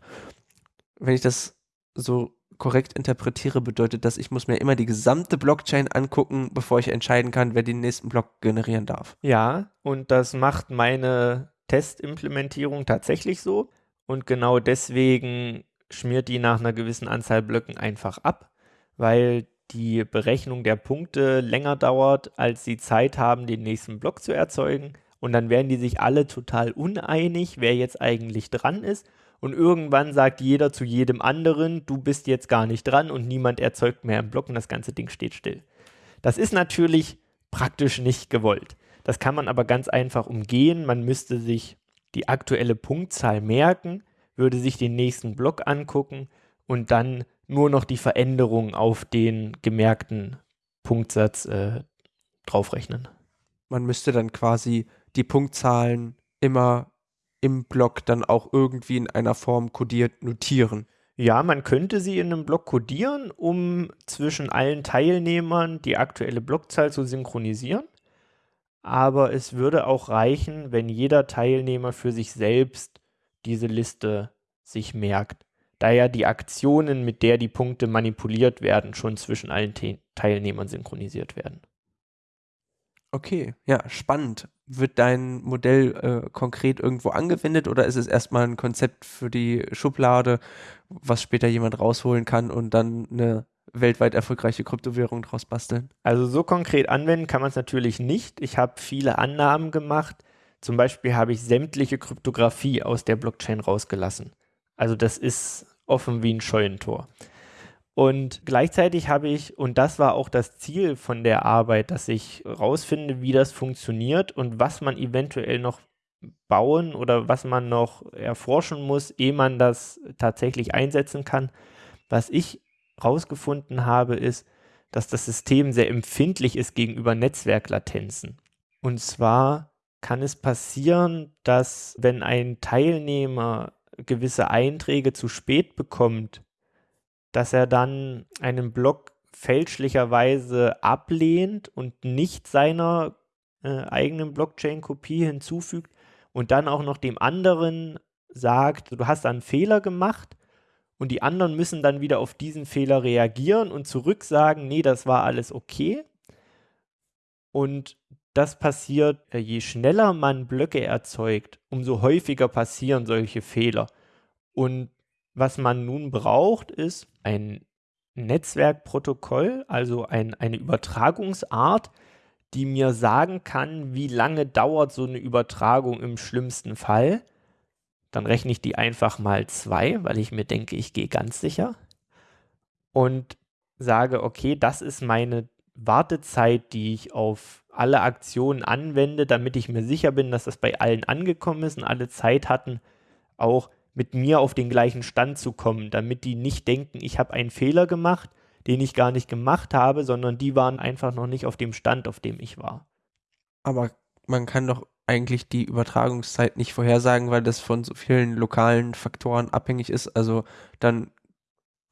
Wenn ich das so korrekt interpretiere, bedeutet das, ich muss mir immer die gesamte Blockchain angucken, bevor ich entscheiden kann, wer den nächsten Block generieren darf. Ja, und das macht meine Testimplementierung tatsächlich so. Und genau deswegen schmiert die nach einer gewissen Anzahl Blöcken einfach ab, weil die Berechnung der Punkte länger dauert, als sie Zeit haben, den nächsten Block zu erzeugen. Und dann werden die sich alle total uneinig, wer jetzt eigentlich dran ist. Und irgendwann sagt jeder zu jedem anderen, du bist jetzt gar nicht dran und niemand erzeugt mehr einen Block und das ganze Ding steht still. Das ist natürlich praktisch nicht gewollt. Das kann man aber ganz einfach umgehen. Man müsste sich die aktuelle Punktzahl merken, würde sich den nächsten Block angucken und dann nur noch die Veränderung auf den gemerkten Punktsatz äh, draufrechnen. man müsste dann quasi die Punktzahlen immer im Block dann auch irgendwie in einer Form kodiert notieren. Ja, man könnte sie in einem Block kodieren, um zwischen allen Teilnehmern die aktuelle Blockzahl zu synchronisieren. Aber es würde auch reichen, wenn jeder Teilnehmer für sich selbst diese Liste sich merkt, da ja die Aktionen, mit der die Punkte manipuliert werden, schon zwischen allen Te Teilnehmern synchronisiert werden. Okay, ja, spannend. Wird dein Modell äh, konkret irgendwo angewendet oder ist es erstmal ein Konzept für die Schublade, was später jemand rausholen kann und dann eine weltweit erfolgreiche Kryptowährung draus basteln? Also so konkret anwenden kann man es natürlich nicht. Ich habe viele Annahmen gemacht. Zum Beispiel habe ich sämtliche Kryptographie aus der Blockchain rausgelassen. Also das ist offen wie ein Scheunentor. Und gleichzeitig habe ich, und das war auch das Ziel von der Arbeit, dass ich rausfinde, wie das funktioniert und was man eventuell noch bauen oder was man noch erforschen muss, ehe man das tatsächlich einsetzen kann. Was ich rausgefunden habe, ist, dass das System sehr empfindlich ist gegenüber Netzwerklatenzen. Und zwar kann es passieren, dass wenn ein Teilnehmer gewisse Einträge zu spät bekommt, dass er dann einen Block fälschlicherweise ablehnt und nicht seiner äh, eigenen Blockchain-Kopie hinzufügt und dann auch noch dem anderen sagt, du hast einen Fehler gemacht und die anderen müssen dann wieder auf diesen Fehler reagieren und zurück sagen, nee, das war alles okay. Und das passiert, äh, je schneller man Blöcke erzeugt, umso häufiger passieren solche Fehler. Und was man nun braucht, ist ein Netzwerkprotokoll, also ein, eine Übertragungsart, die mir sagen kann, wie lange dauert so eine Übertragung im schlimmsten Fall. Dann rechne ich die einfach mal zwei, weil ich mir denke, ich gehe ganz sicher. Und sage, okay, das ist meine Wartezeit, die ich auf alle Aktionen anwende, damit ich mir sicher bin, dass das bei allen angekommen ist und alle Zeit hatten, auch mit mir auf den gleichen Stand zu kommen, damit die nicht denken, ich habe einen Fehler gemacht, den ich gar nicht gemacht habe, sondern die waren einfach noch nicht auf dem Stand, auf dem ich war. Aber man kann doch eigentlich die Übertragungszeit nicht vorhersagen, weil das von so vielen lokalen Faktoren abhängig ist. Also dann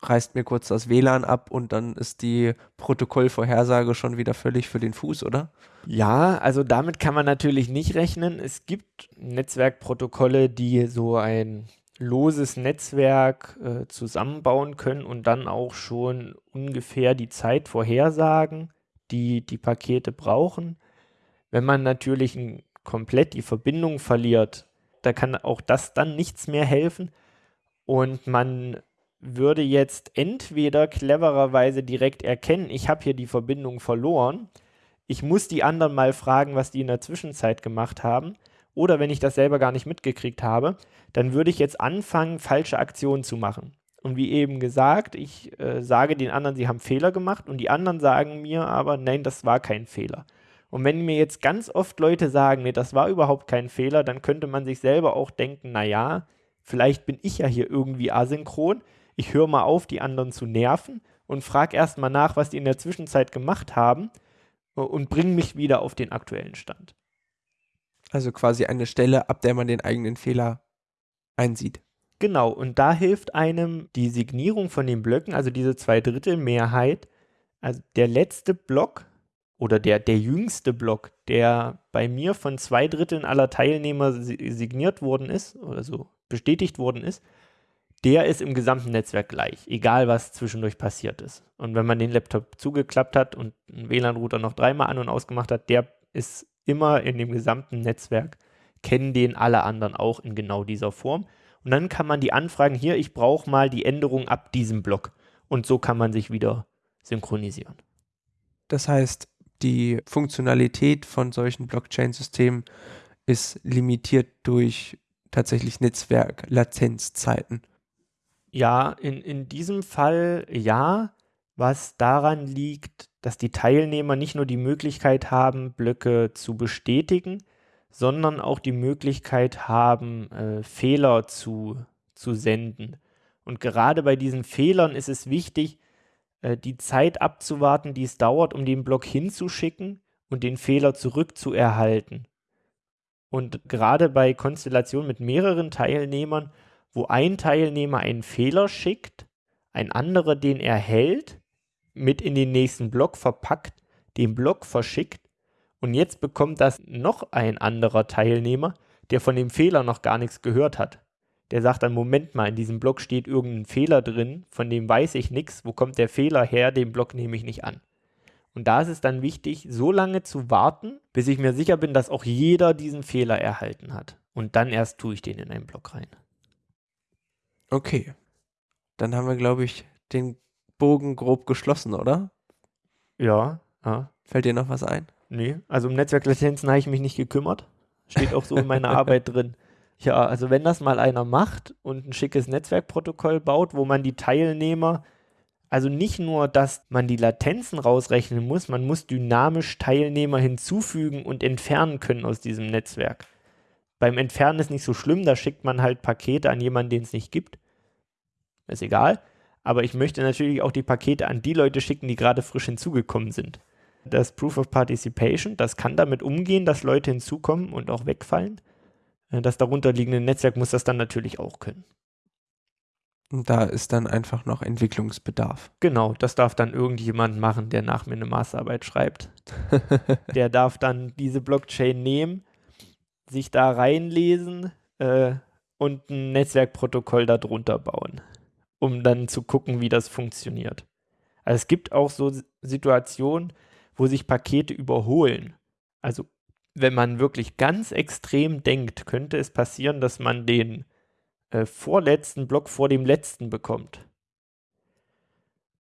reißt mir kurz das WLAN ab und dann ist die Protokollvorhersage schon wieder völlig für den Fuß, oder? Ja, also damit kann man natürlich nicht rechnen. Es gibt Netzwerkprotokolle, die so ein loses Netzwerk äh, zusammenbauen können und dann auch schon ungefähr die Zeit vorhersagen, die die Pakete brauchen. Wenn man natürlich komplett die Verbindung verliert, da kann auch das dann nichts mehr helfen und man würde jetzt entweder clevererweise direkt erkennen, ich habe hier die Verbindung verloren, ich muss die anderen mal fragen, was die in der Zwischenzeit gemacht haben oder wenn ich das selber gar nicht mitgekriegt habe, dann würde ich jetzt anfangen, falsche Aktionen zu machen. Und wie eben gesagt, ich äh, sage den anderen, sie haben Fehler gemacht und die anderen sagen mir aber, nein, das war kein Fehler. Und wenn mir jetzt ganz oft Leute sagen, nee, das war überhaupt kein Fehler, dann könnte man sich selber auch denken, naja, vielleicht bin ich ja hier irgendwie asynchron. Ich höre mal auf, die anderen zu nerven und frage erstmal nach, was die in der Zwischenzeit gemacht haben äh, und bringe mich wieder auf den aktuellen Stand. Also quasi eine Stelle, ab der man den eigenen Fehler einsieht. Genau, und da hilft einem die Signierung von den Blöcken, also diese Zweidrittelmehrheit. Also der letzte Block oder der, der jüngste Block, der bei mir von zwei Dritteln aller Teilnehmer signiert worden ist oder so bestätigt worden ist, der ist im gesamten Netzwerk gleich, egal was zwischendurch passiert ist. Und wenn man den Laptop zugeklappt hat und einen WLAN-Router noch dreimal an und ausgemacht hat, der ist immer in dem gesamten Netzwerk, kennen den alle anderen auch in genau dieser Form. Und dann kann man die anfragen, hier, ich brauche mal die Änderung ab diesem Block. Und so kann man sich wieder synchronisieren. Das heißt, die Funktionalität von solchen Blockchain-Systemen ist limitiert durch tatsächlich Netzwerk-Latenzzeiten. Ja, in, in diesem Fall ja, was daran liegt, dass die Teilnehmer nicht nur die Möglichkeit haben, Blöcke zu bestätigen, sondern auch die Möglichkeit haben, äh, Fehler zu, zu senden. Und gerade bei diesen Fehlern ist es wichtig, äh, die Zeit abzuwarten, die es dauert, um den Block hinzuschicken und den Fehler zurückzuerhalten. Und gerade bei Konstellationen mit mehreren Teilnehmern, wo ein Teilnehmer einen Fehler schickt, ein anderer den erhält, mit in den nächsten Block verpackt, den Block verschickt und jetzt bekommt das noch ein anderer Teilnehmer, der von dem Fehler noch gar nichts gehört hat. Der sagt dann, Moment mal, in diesem Block steht irgendein Fehler drin, von dem weiß ich nichts, wo kommt der Fehler her, den Block nehme ich nicht an. Und da ist es dann wichtig, so lange zu warten, bis ich mir sicher bin, dass auch jeder diesen Fehler erhalten hat. Und dann erst tue ich den in einen Block rein. Okay. Dann haben wir, glaube ich, den Bogen grob geschlossen, oder? Ja, ja. Fällt dir noch was ein? Nee, also um Netzwerklatenzen habe ich mich nicht gekümmert. Steht auch so in meiner Arbeit drin. Ja, also wenn das mal einer macht und ein schickes Netzwerkprotokoll baut, wo man die Teilnehmer, also nicht nur, dass man die Latenzen rausrechnen muss, man muss dynamisch Teilnehmer hinzufügen und entfernen können aus diesem Netzwerk. Beim Entfernen ist nicht so schlimm, da schickt man halt Pakete an jemanden, den es nicht gibt. Ist egal. Aber ich möchte natürlich auch die Pakete an die Leute schicken, die gerade frisch hinzugekommen sind. Das Proof of Participation, das kann damit umgehen, dass Leute hinzukommen und auch wegfallen. Äh, das darunterliegende Netzwerk muss das dann natürlich auch können. Und da ist dann einfach noch Entwicklungsbedarf. Genau, das darf dann irgendjemand machen, der nach mir eine Masterarbeit schreibt. der darf dann diese Blockchain nehmen, sich da reinlesen äh, und ein Netzwerkprotokoll darunter bauen, um dann zu gucken, wie das funktioniert. Also es gibt auch so Situationen, wo sich Pakete überholen. Also wenn man wirklich ganz extrem denkt, könnte es passieren, dass man den äh, vorletzten Block vor dem letzten bekommt.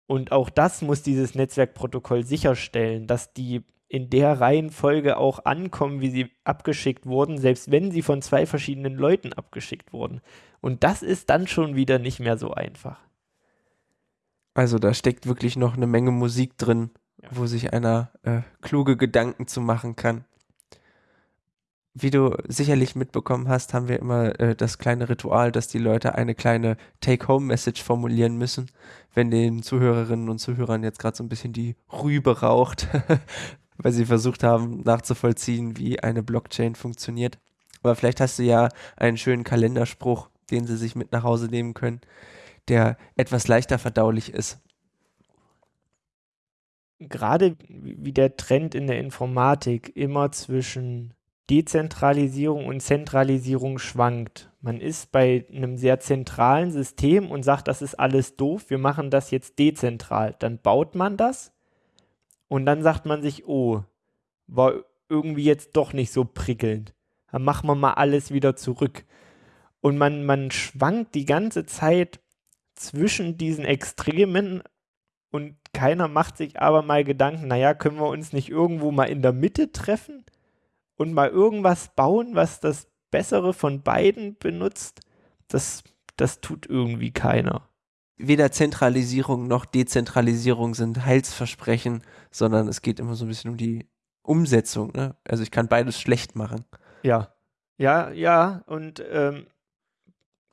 Und auch das muss dieses Netzwerkprotokoll sicherstellen, dass die in der Reihenfolge auch ankommen, wie sie abgeschickt wurden, selbst wenn sie von zwei verschiedenen Leuten abgeschickt wurden. Und das ist dann schon wieder nicht mehr so einfach. Also da steckt wirklich noch eine Menge Musik drin, ja. wo sich einer äh, kluge Gedanken zu machen kann wie du sicherlich mitbekommen hast, haben wir immer äh, das kleine Ritual, dass die Leute eine kleine Take-Home-Message formulieren müssen, wenn den Zuhörerinnen und Zuhörern jetzt gerade so ein bisschen die Rübe raucht, weil sie versucht haben nachzuvollziehen, wie eine Blockchain funktioniert. Aber vielleicht hast du ja einen schönen Kalenderspruch, den sie sich mit nach Hause nehmen können, der etwas leichter verdaulich ist. Gerade wie der Trend in der Informatik immer zwischen Dezentralisierung und Zentralisierung schwankt. Man ist bei einem sehr zentralen System und sagt, das ist alles doof, wir machen das jetzt dezentral. Dann baut man das und dann sagt man sich, oh, war irgendwie jetzt doch nicht so prickelnd. Dann machen wir mal alles wieder zurück. Und man, man schwankt die ganze Zeit zwischen diesen Extremen und keiner macht sich aber mal Gedanken, naja, können wir uns nicht irgendwo mal in der Mitte treffen? und mal irgendwas bauen, was das Bessere von beiden benutzt, das, das tut irgendwie keiner. Weder Zentralisierung noch Dezentralisierung sind Heilsversprechen, sondern es geht immer so ein bisschen um die Umsetzung. Ne? Also ich kann beides schlecht machen. Ja, ja, ja. Und ähm,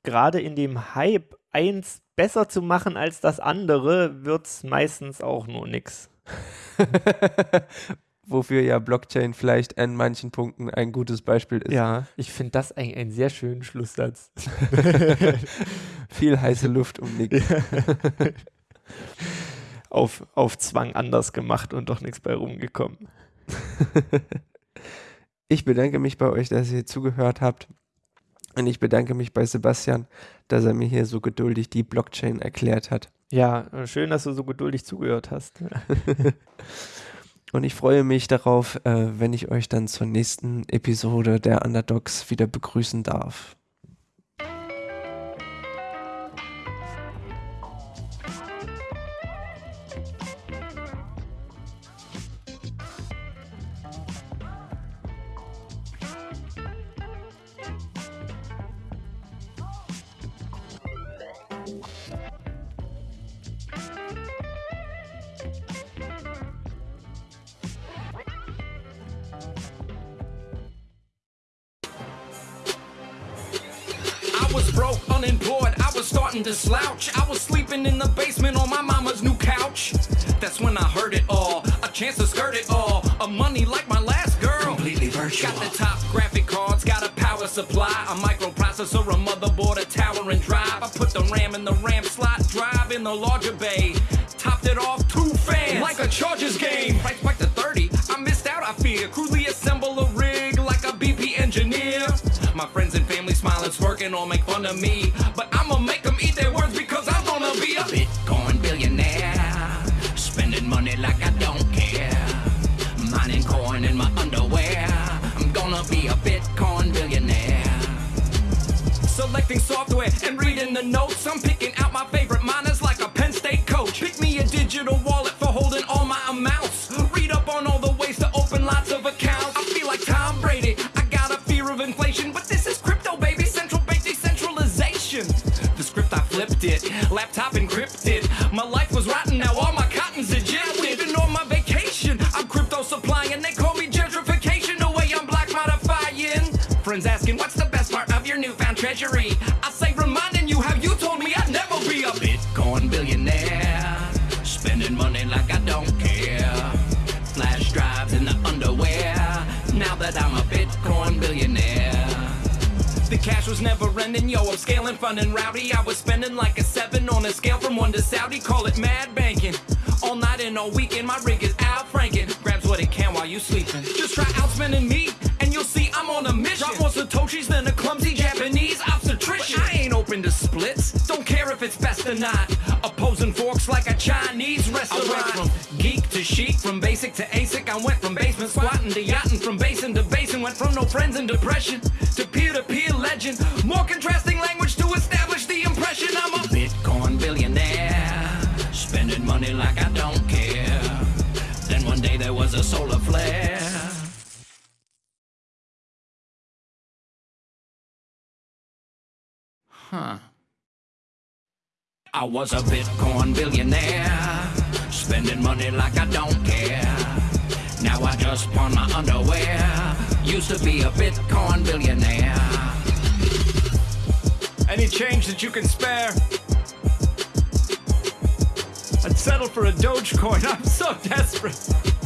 gerade in dem Hype, eins besser zu machen als das andere, wird es meistens auch nur nix. wofür ja Blockchain vielleicht an manchen Punkten ein gutes Beispiel ist. Ja, ich finde das eigentlich einen sehr schönen Schlusssatz. Viel heiße Luft um nichts. auf, auf Zwang anders gemacht und doch nichts bei rumgekommen. ich bedanke mich bei euch, dass ihr zugehört habt. Und ich bedanke mich bei Sebastian, dass er mir hier so geduldig die Blockchain erklärt hat. Ja, schön, dass du so geduldig zugehört hast. Und ich freue mich darauf, äh, wenn ich euch dann zur nächsten Episode der Underdogs wieder begrüßen darf. To slouch. I was sleeping in the basement on my mama's new couch. That's when I heard it all. A chance to skirt it all. A money like my last girl. Completely virtual. Got the top graphic cards, got a power supply, a microprocessor, a motherboard, a tower and drive. I put the RAM in the RAM slot drive in the larger bay. Topped it off two fans like a Chargers game. Price spiked to 30. I missed out, I fear. Crudely assemble a rig like a BP engineer. My friends and family smile and smirking or make fun of me. But I'ma make eat their words because I'm gonna be a Bitcoin billionaire. Spending money like I don't care. Mining coin in my underwear. I'm gonna be a Bitcoin billionaire. Selecting software and reading the notes. I'm picking out my favorite miners like a Penn State coach. Pick me a digital wallet I say, reminding you how you told me I'd never be a Bitcoin billionaire. Spending money like I don't care. Flash drives in the underwear. Now that I'm a Bitcoin billionaire. The cash was never ending, yo, I'm scaling fun and rowdy. I was spending like a seven on a scale from one to Saudi, call it mad banking. All night and all weekend, my rig is out franking. Grabs what it can while you sleeping. If it's best. Opposing forks like a Chinese restaurant. I went from geek to chic, from basic to ASIC. I went from basement squatting to yachting, from basin to basin. Went from no friends and depression to peer-to-peer legend. More contrasting language to establish the impression I'm a Bitcoin billionaire. Spending money like I don't care. Then one day there was a solar flare. Huh. I was a Bitcoin billionaire, spending money like I don't care. Now I just pawn my underwear. Used to be a Bitcoin billionaire. Any change that you can spare? I'd settle for a Dogecoin. I'm so desperate.